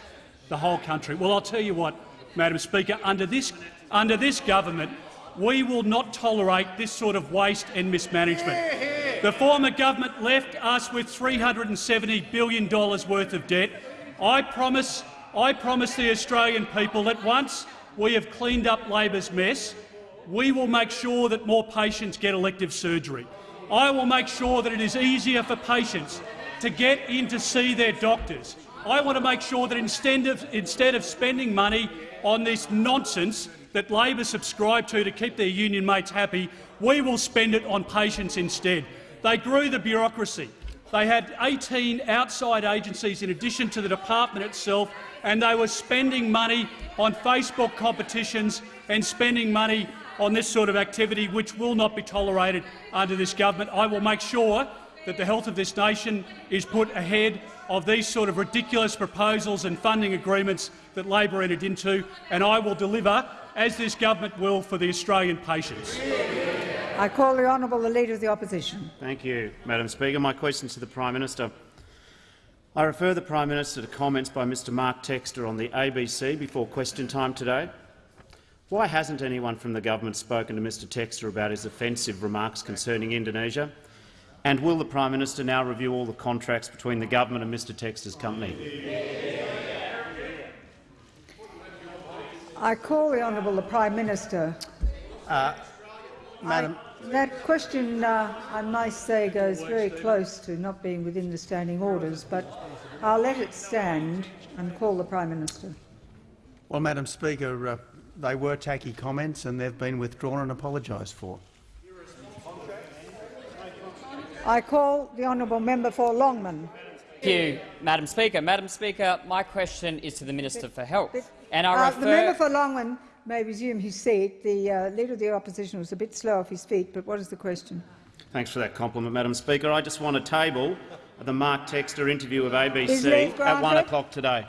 the whole country? Well, I'll tell you what, Madam Speaker, under this, under this government, we will not tolerate this sort of waste and mismanagement. The former government left us with $370 billion worth of debt. I promise, I promise the Australian people that once we have cleaned up Labor's mess, we will make sure that more patients get elective surgery. I will make sure that it is easier for patients to get in to see their doctors. I want to make sure that instead of, instead of spending money on this nonsense that Labor subscribe to to keep their union mates happy, we will spend it on patients instead. They grew the bureaucracy. They had 18 outside agencies in addition to the department itself, and they were spending money on Facebook competitions and spending money on this sort of activity, which will not be tolerated under this government. I will make sure that the health of this nation is put ahead of these sort of ridiculous proposals and funding agreements that Labor entered into, and I will deliver, as this government will, for the Australian patients. I call the Honourable the Leader of the Opposition. Thank you, Madam Speaker. My question to the Prime Minister. I refer the Prime Minister to comments by Mr Mark Textor on the ABC before question time today. Why hasn't anyone from the government spoken to Mr Textor about his offensive remarks concerning Indonesia? And will the Prime Minister now review all the contracts between the government and Mr Textor's company? I call the Honourable the Prime Minister. Uh, Madam, I, that question, uh, I must say, goes very close to not being within the standing orders, but I'll let it stand and call the Prime Minister. well, Madam Speaker, uh, they were tacky comments and they've been withdrawn and apologised for. I call the honourable member for Longman. Thank you, Madam Speaker. Madam Speaker, my question is to the Minister for Health. And I Uh, refer the member for Longman may resume his seat. The uh, Leader of the Opposition was a bit slow off his feet, but what is the question? Thanks for that compliment, Madam Speaker. I just want to table the Mark Textor interview of ABC at one o'clock today.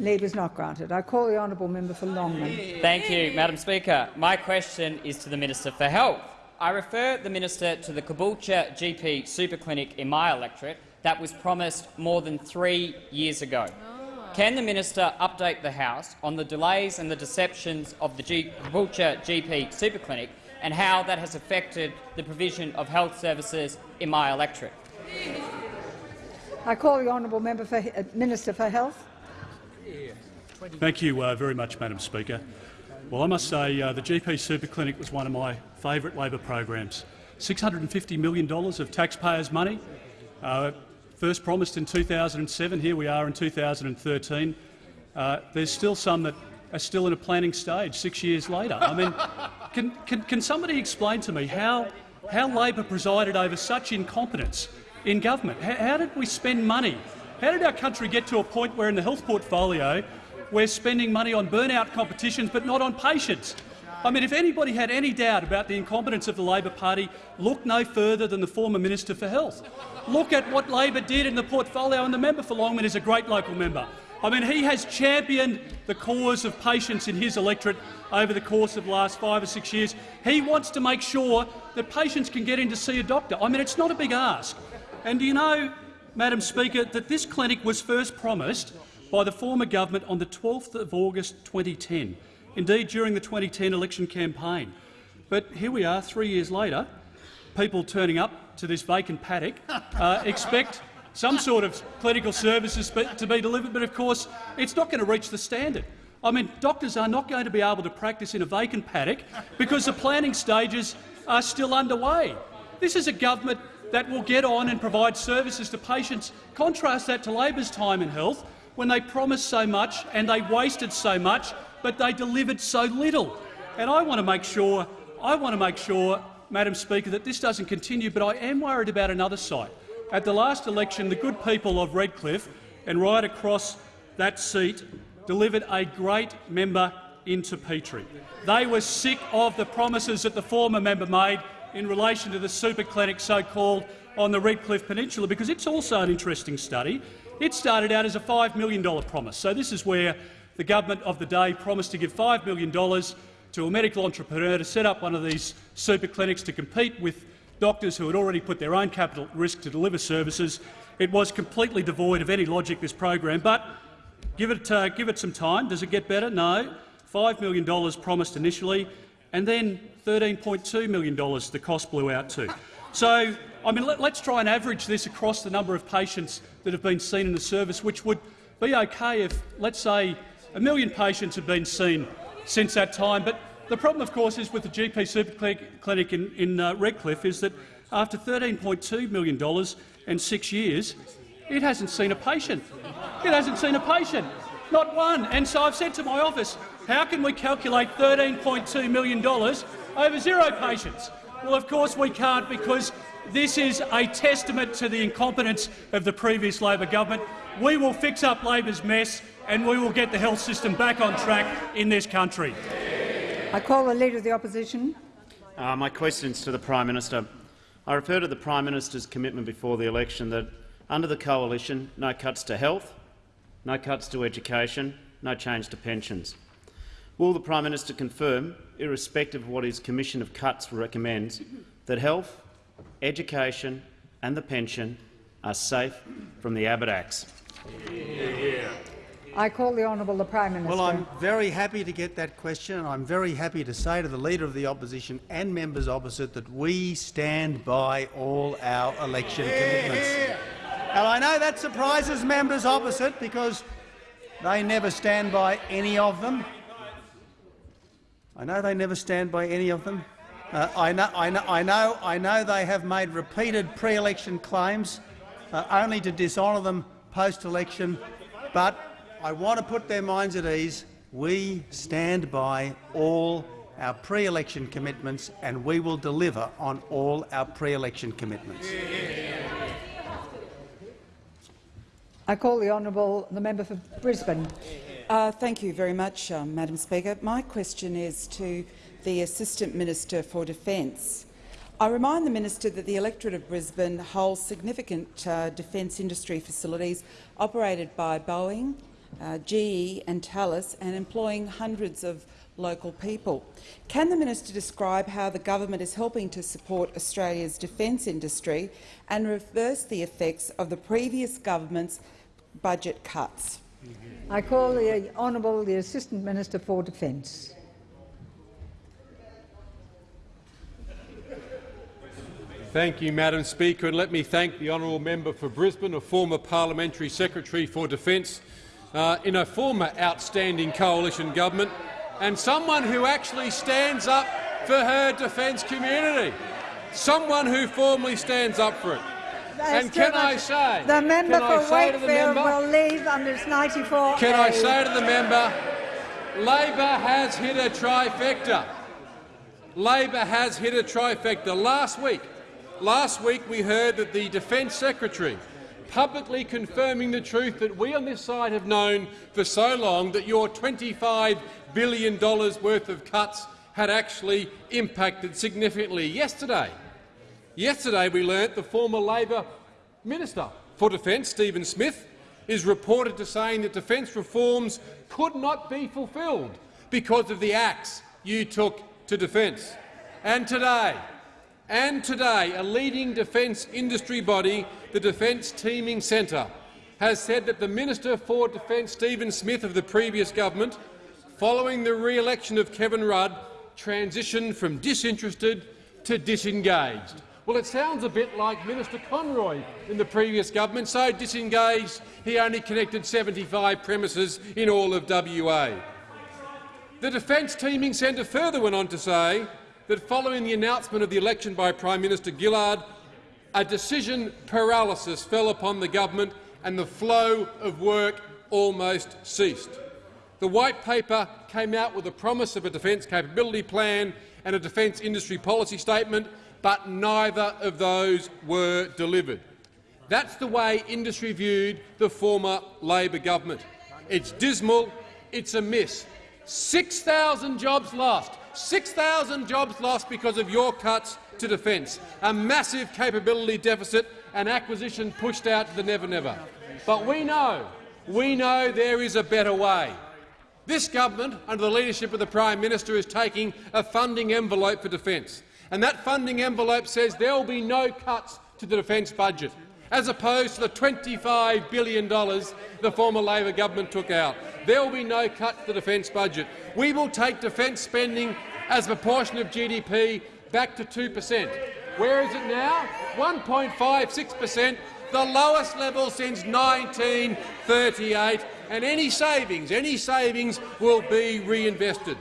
Leave is not granted. I call the honourable member for Longman. Thank you, Madam Speaker. My question is to the Minister for Health. I refer the Minister to the Caboolture GP super clinic in my electorate that was promised more than three years ago. Can the Minister update the House on the delays and the deceptions of the G Caboolture GP super clinic and how that has affected the provision of health services in my electorate? I call the honourable member for uh, Minister for Health. Thank you uh, very much, Madam Speaker. Well, I must say uh, the GP Super Clinic was one of my favourite Labor programs. $650 million of taxpayers' money, uh, first promised in 2007. Here we are in 2013. Uh, there's still some that are still in a planning stage six years later. I mean, can, can, can somebody explain to me how, how Labor presided over such incompetence in government? How, how did we spend money? How did our country get to a point where in the health portfolio we're spending money on burnout competitions but not on patients? I mean, if anybody had any doubt about the incompetence of the Labor Party, look no further than the former Minister for Health. Look at what Labor did in the portfolio, and the member for Longman is a great local member. I mean, he has championed the cause of patients in his electorate over the course of the last five or six years. He wants to make sure that patients can get in to see a doctor. I mean, it's not a big ask. And do you know, Madam Speaker, that this clinic was first promised by the former government on the 12th of August 2010, indeed during the 2010 election campaign. But here we are, three years later, people turning up to this vacant paddock uh, expect some sort of clinical services to be delivered, but of course it's not going to reach the standard. I mean, doctors are not going to be able to practice in a vacant paddock because the planning stages are still underway. This is a government that will get on and provide services to patients. Contrast that to Labor's time in health, when they promised so much and they wasted so much, but they delivered so little. And I want to make sure, I want to make sure, Madam Speaker, that this doesn't continue. But I am worried about another site. At the last election, the good people of Redcliffe and right across that seat delivered a great member into Petrie. They were sick of the promises that the former member made in relation to the super clinic so-called on the Redcliffe Peninsula, because it's also an interesting study. It started out as a $5 million promise. So this is where the government of the day promised to give $5 million to a medical entrepreneur to set up one of these super clinics to compete with doctors who had already put their own capital at risk to deliver services. It was completely devoid of any logic, this program, but give it, uh, give it some time. Does it get better? No. $5 million promised initially, and then $13.2 million the cost blew out to. So, I mean, let, us try and average this across the number of patients that have been seen in the service, which would be okay if, let's say, a million patients have been seen since that time. But the problem, of course, is with the GP Super Clinic in, in uh, Redcliffe is that after $13.2 million and six years, it hasn't seen a patient. It hasn't seen a patient, not one. And so I've said to my office, how can we calculate $13.2 million over zero patients? Well, of course we can't because this is a testament to the incompetence of the previous Labor government. We will fix up Labor's mess and we will get the health system back on track in this country. I call the Leader of the Opposition. Uh, my question is to the Prime Minister. I refer to the Prime Minister's commitment before the election that under the coalition, no cuts to health, no cuts to education, no change to pensions. Will the Prime Minister confirm, irrespective of what his Commission of Cuts recommends, that health, education and the pension are safe from the Abbott Acts? Yeah. I call the honourable the Prime Minister. Well, I'm very happy to get that question, and I'm very happy to say to the Leader of the Opposition and members opposite that we stand by all our election commitments. And I know that surprises members opposite because they never stand by any of them. I know they never stand by any of them. Uh, I, know, I, know, I, know, I know they have made repeated pre-election claims uh, only to dishonour them post-election, but I want to put their minds at ease. We stand by all our pre-election commitments and we will deliver on all our pre-election commitments. I call the honourable the member for Brisbane. Uh, thank you very much, um, Madam Speaker. My question is to the Assistant Minister for Defence. I remind the minister that the electorate of Brisbane holds significant uh, defence industry facilities operated by Boeing, uh, GE and Thales and employing hundreds of local people. Can the minister describe how the government is helping to support Australia's defence industry and reverse the effects of the previous government's budget cuts? I call the Honourable the Assistant Minister for Defence. Thank you, Madam Speaker, and let me thank the honourable member for Brisbane, a former parliamentary secretary for Defence, uh, in a former outstanding coalition government and someone who actually stands up for her defence community, someone who formally stands up for it. And can I say, the member for Wakefield will leave under 94 Can I say to the member, Labor has hit a trifecta. Labor has hit a trifecta. Last week, last week we heard that the Defence Secretary publicly confirming the truth that we on this side have known for so long, that your $25 billion worth of cuts had actually impacted significantly. Yesterday, yesterday we learnt the former Labor Minister for Defence, Stephen Smith, is reported to saying that defence reforms could not be fulfilled because of the axe you took to defence. And today, and today, a leading defence industry body, the Defence Teaming Centre, has said that the Minister for Defence, Stephen Smith, of the previous government, following the re-election of Kevin Rudd, transitioned from disinterested to disengaged. Well, it sounds a bit like Minister Conroy in the previous government, so disengaged he only connected 75 premises in all of WA. The Defence Teaming Centre further went on to say that following the announcement of the election by Prime Minister Gillard, a decision paralysis fell upon the government and the flow of work almost ceased. The White Paper came out with a promise of a defence capability plan and a defence industry policy statement, but neither of those were delivered. That's the way industry viewed the former Labor government. It's dismal, it's a miss. 6,000 jobs lost. 6,000 jobs lost because of your cuts to defence, a massive capability deficit and acquisition pushed out to the never-never. But we know, we know there is a better way. This government, under the leadership of the Prime Minister, is taking a funding envelope for defence, and that funding envelope says there will be no cuts to the defence budget, as opposed to the $25 billion the former Labor government took out. There will be no cut to the defence budget. We will take defence spending as a proportion of GDP back to 2 per cent. Where is it now? 1.56 per cent, the lowest level since 1938, and any savings, any savings will be reinvested.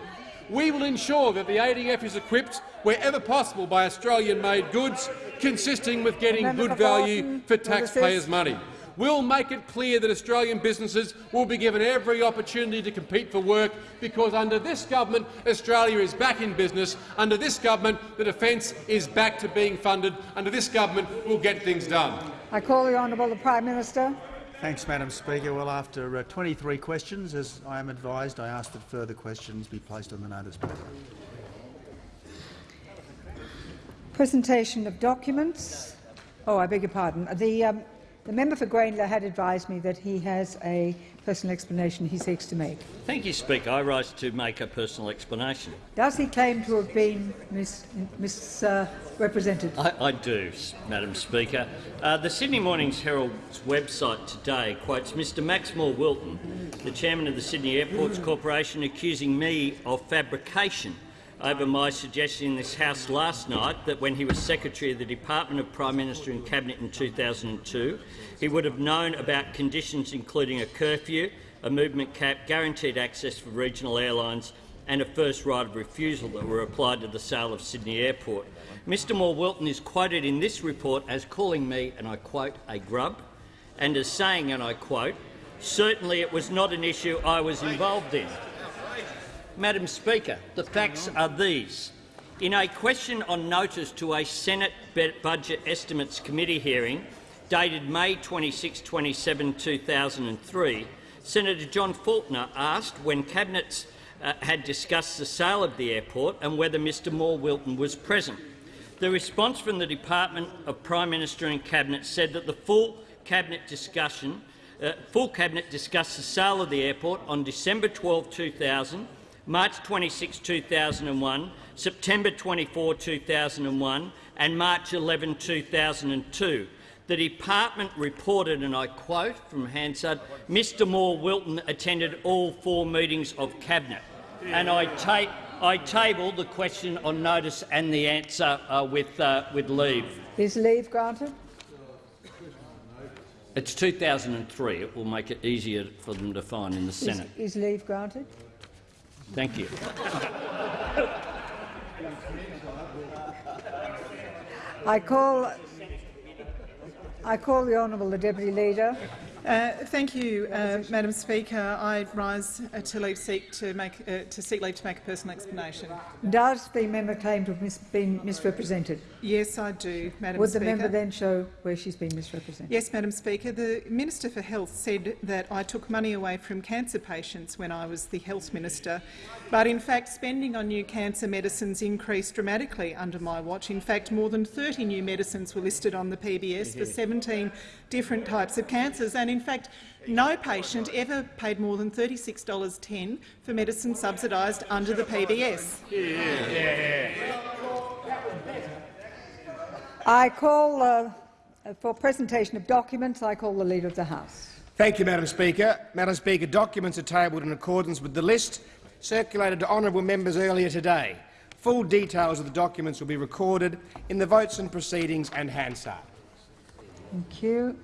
We will ensure that the ADF is equipped wherever possible by Australian-made goods, consisting with getting Member good value Thornton, for taxpayers' money. We'll make it clear that Australian businesses will be given every opportunity to compete for work, because under this government Australia is back in business. Under this government the defence is back to being funded. Under this government we'll get things done. I call the honourable the Prime Minister. Thanks, Madam Speaker. Well, after uh, 23 questions, as I am advised, I ask that further questions be placed on the notice paper. Presentation of documents. Oh, I beg your pardon. The, um, the member for Grayndler had advised me that he has a personal explanation he seeks to make. Thank you, Speaker. I rise to make a personal explanation. Does he claim to have been mis misrepresented? I, I do, Madam Speaker. Uh, the Sydney Morning's Herald's website today quotes Mr Max Moore-Wilton, the chairman of the Sydney Airports Corporation, accusing me of fabrication over my suggestion in this House last night that when he was Secretary of the Department of Prime Minister and Cabinet in 2002, he would have known about conditions including a curfew, a movement cap, guaranteed access for regional airlines and a first right of refusal that were applied to the sale of Sydney Airport. Mr Moore Wilton is quoted in this report as calling me, and I quote, a grub, and as saying, and I quote, certainly it was not an issue I was involved in. Madam Speaker, the facts are these. In a question on notice to a Senate Budget Estimates Committee hearing dated May 26, 27, 2003, Senator John Faulkner asked when Cabinet uh, had discussed the sale of the airport and whether Mr Moore Wilton was present. The response from the Department of Prime Minister and Cabinet said that the full Cabinet discussion uh, full Cabinet discussed the sale of the airport on December 12, 2000, March 26, 2001, September 24, 2001 and March 11, 2002. The department reported, and I quote from Hansard, Mr Moore Wilton attended all four meetings of Cabinet. And I, ta I table the question on notice and the answer uh, with, uh, with leave. Is leave granted? It's 2003. It will make it easier for them to find in the Is, Senate. is leave granted? Thank you. I call, I call the honourable the deputy leader. Uh, thank you, uh, Madam Speaker. I rise uh, to, leave seek to, make, uh, to seek leave to make a personal explanation. Does the member claim to have mis been misrepresented? Yes, I do, Madam Would the member then show where she's been misrepresented? Yes, Madam Speaker. The Minister for Health said that I took money away from cancer patients when I was the Health Minister, but in fact spending on new cancer medicines increased dramatically under my watch. In fact, more than 30 new medicines were listed on the PBS for 17 different types of cancers, and in fact no patient ever paid more than $36.10 for medicine subsidised under the PBS. I call uh, for presentation of documents. I call the Leader of the House. Thank you, Madam Speaker. Madam Speaker, documents are tabled in accordance with the list circulated to honourable members earlier today. Full details of the documents will be recorded in the votes and proceedings and Hansard. Thank you.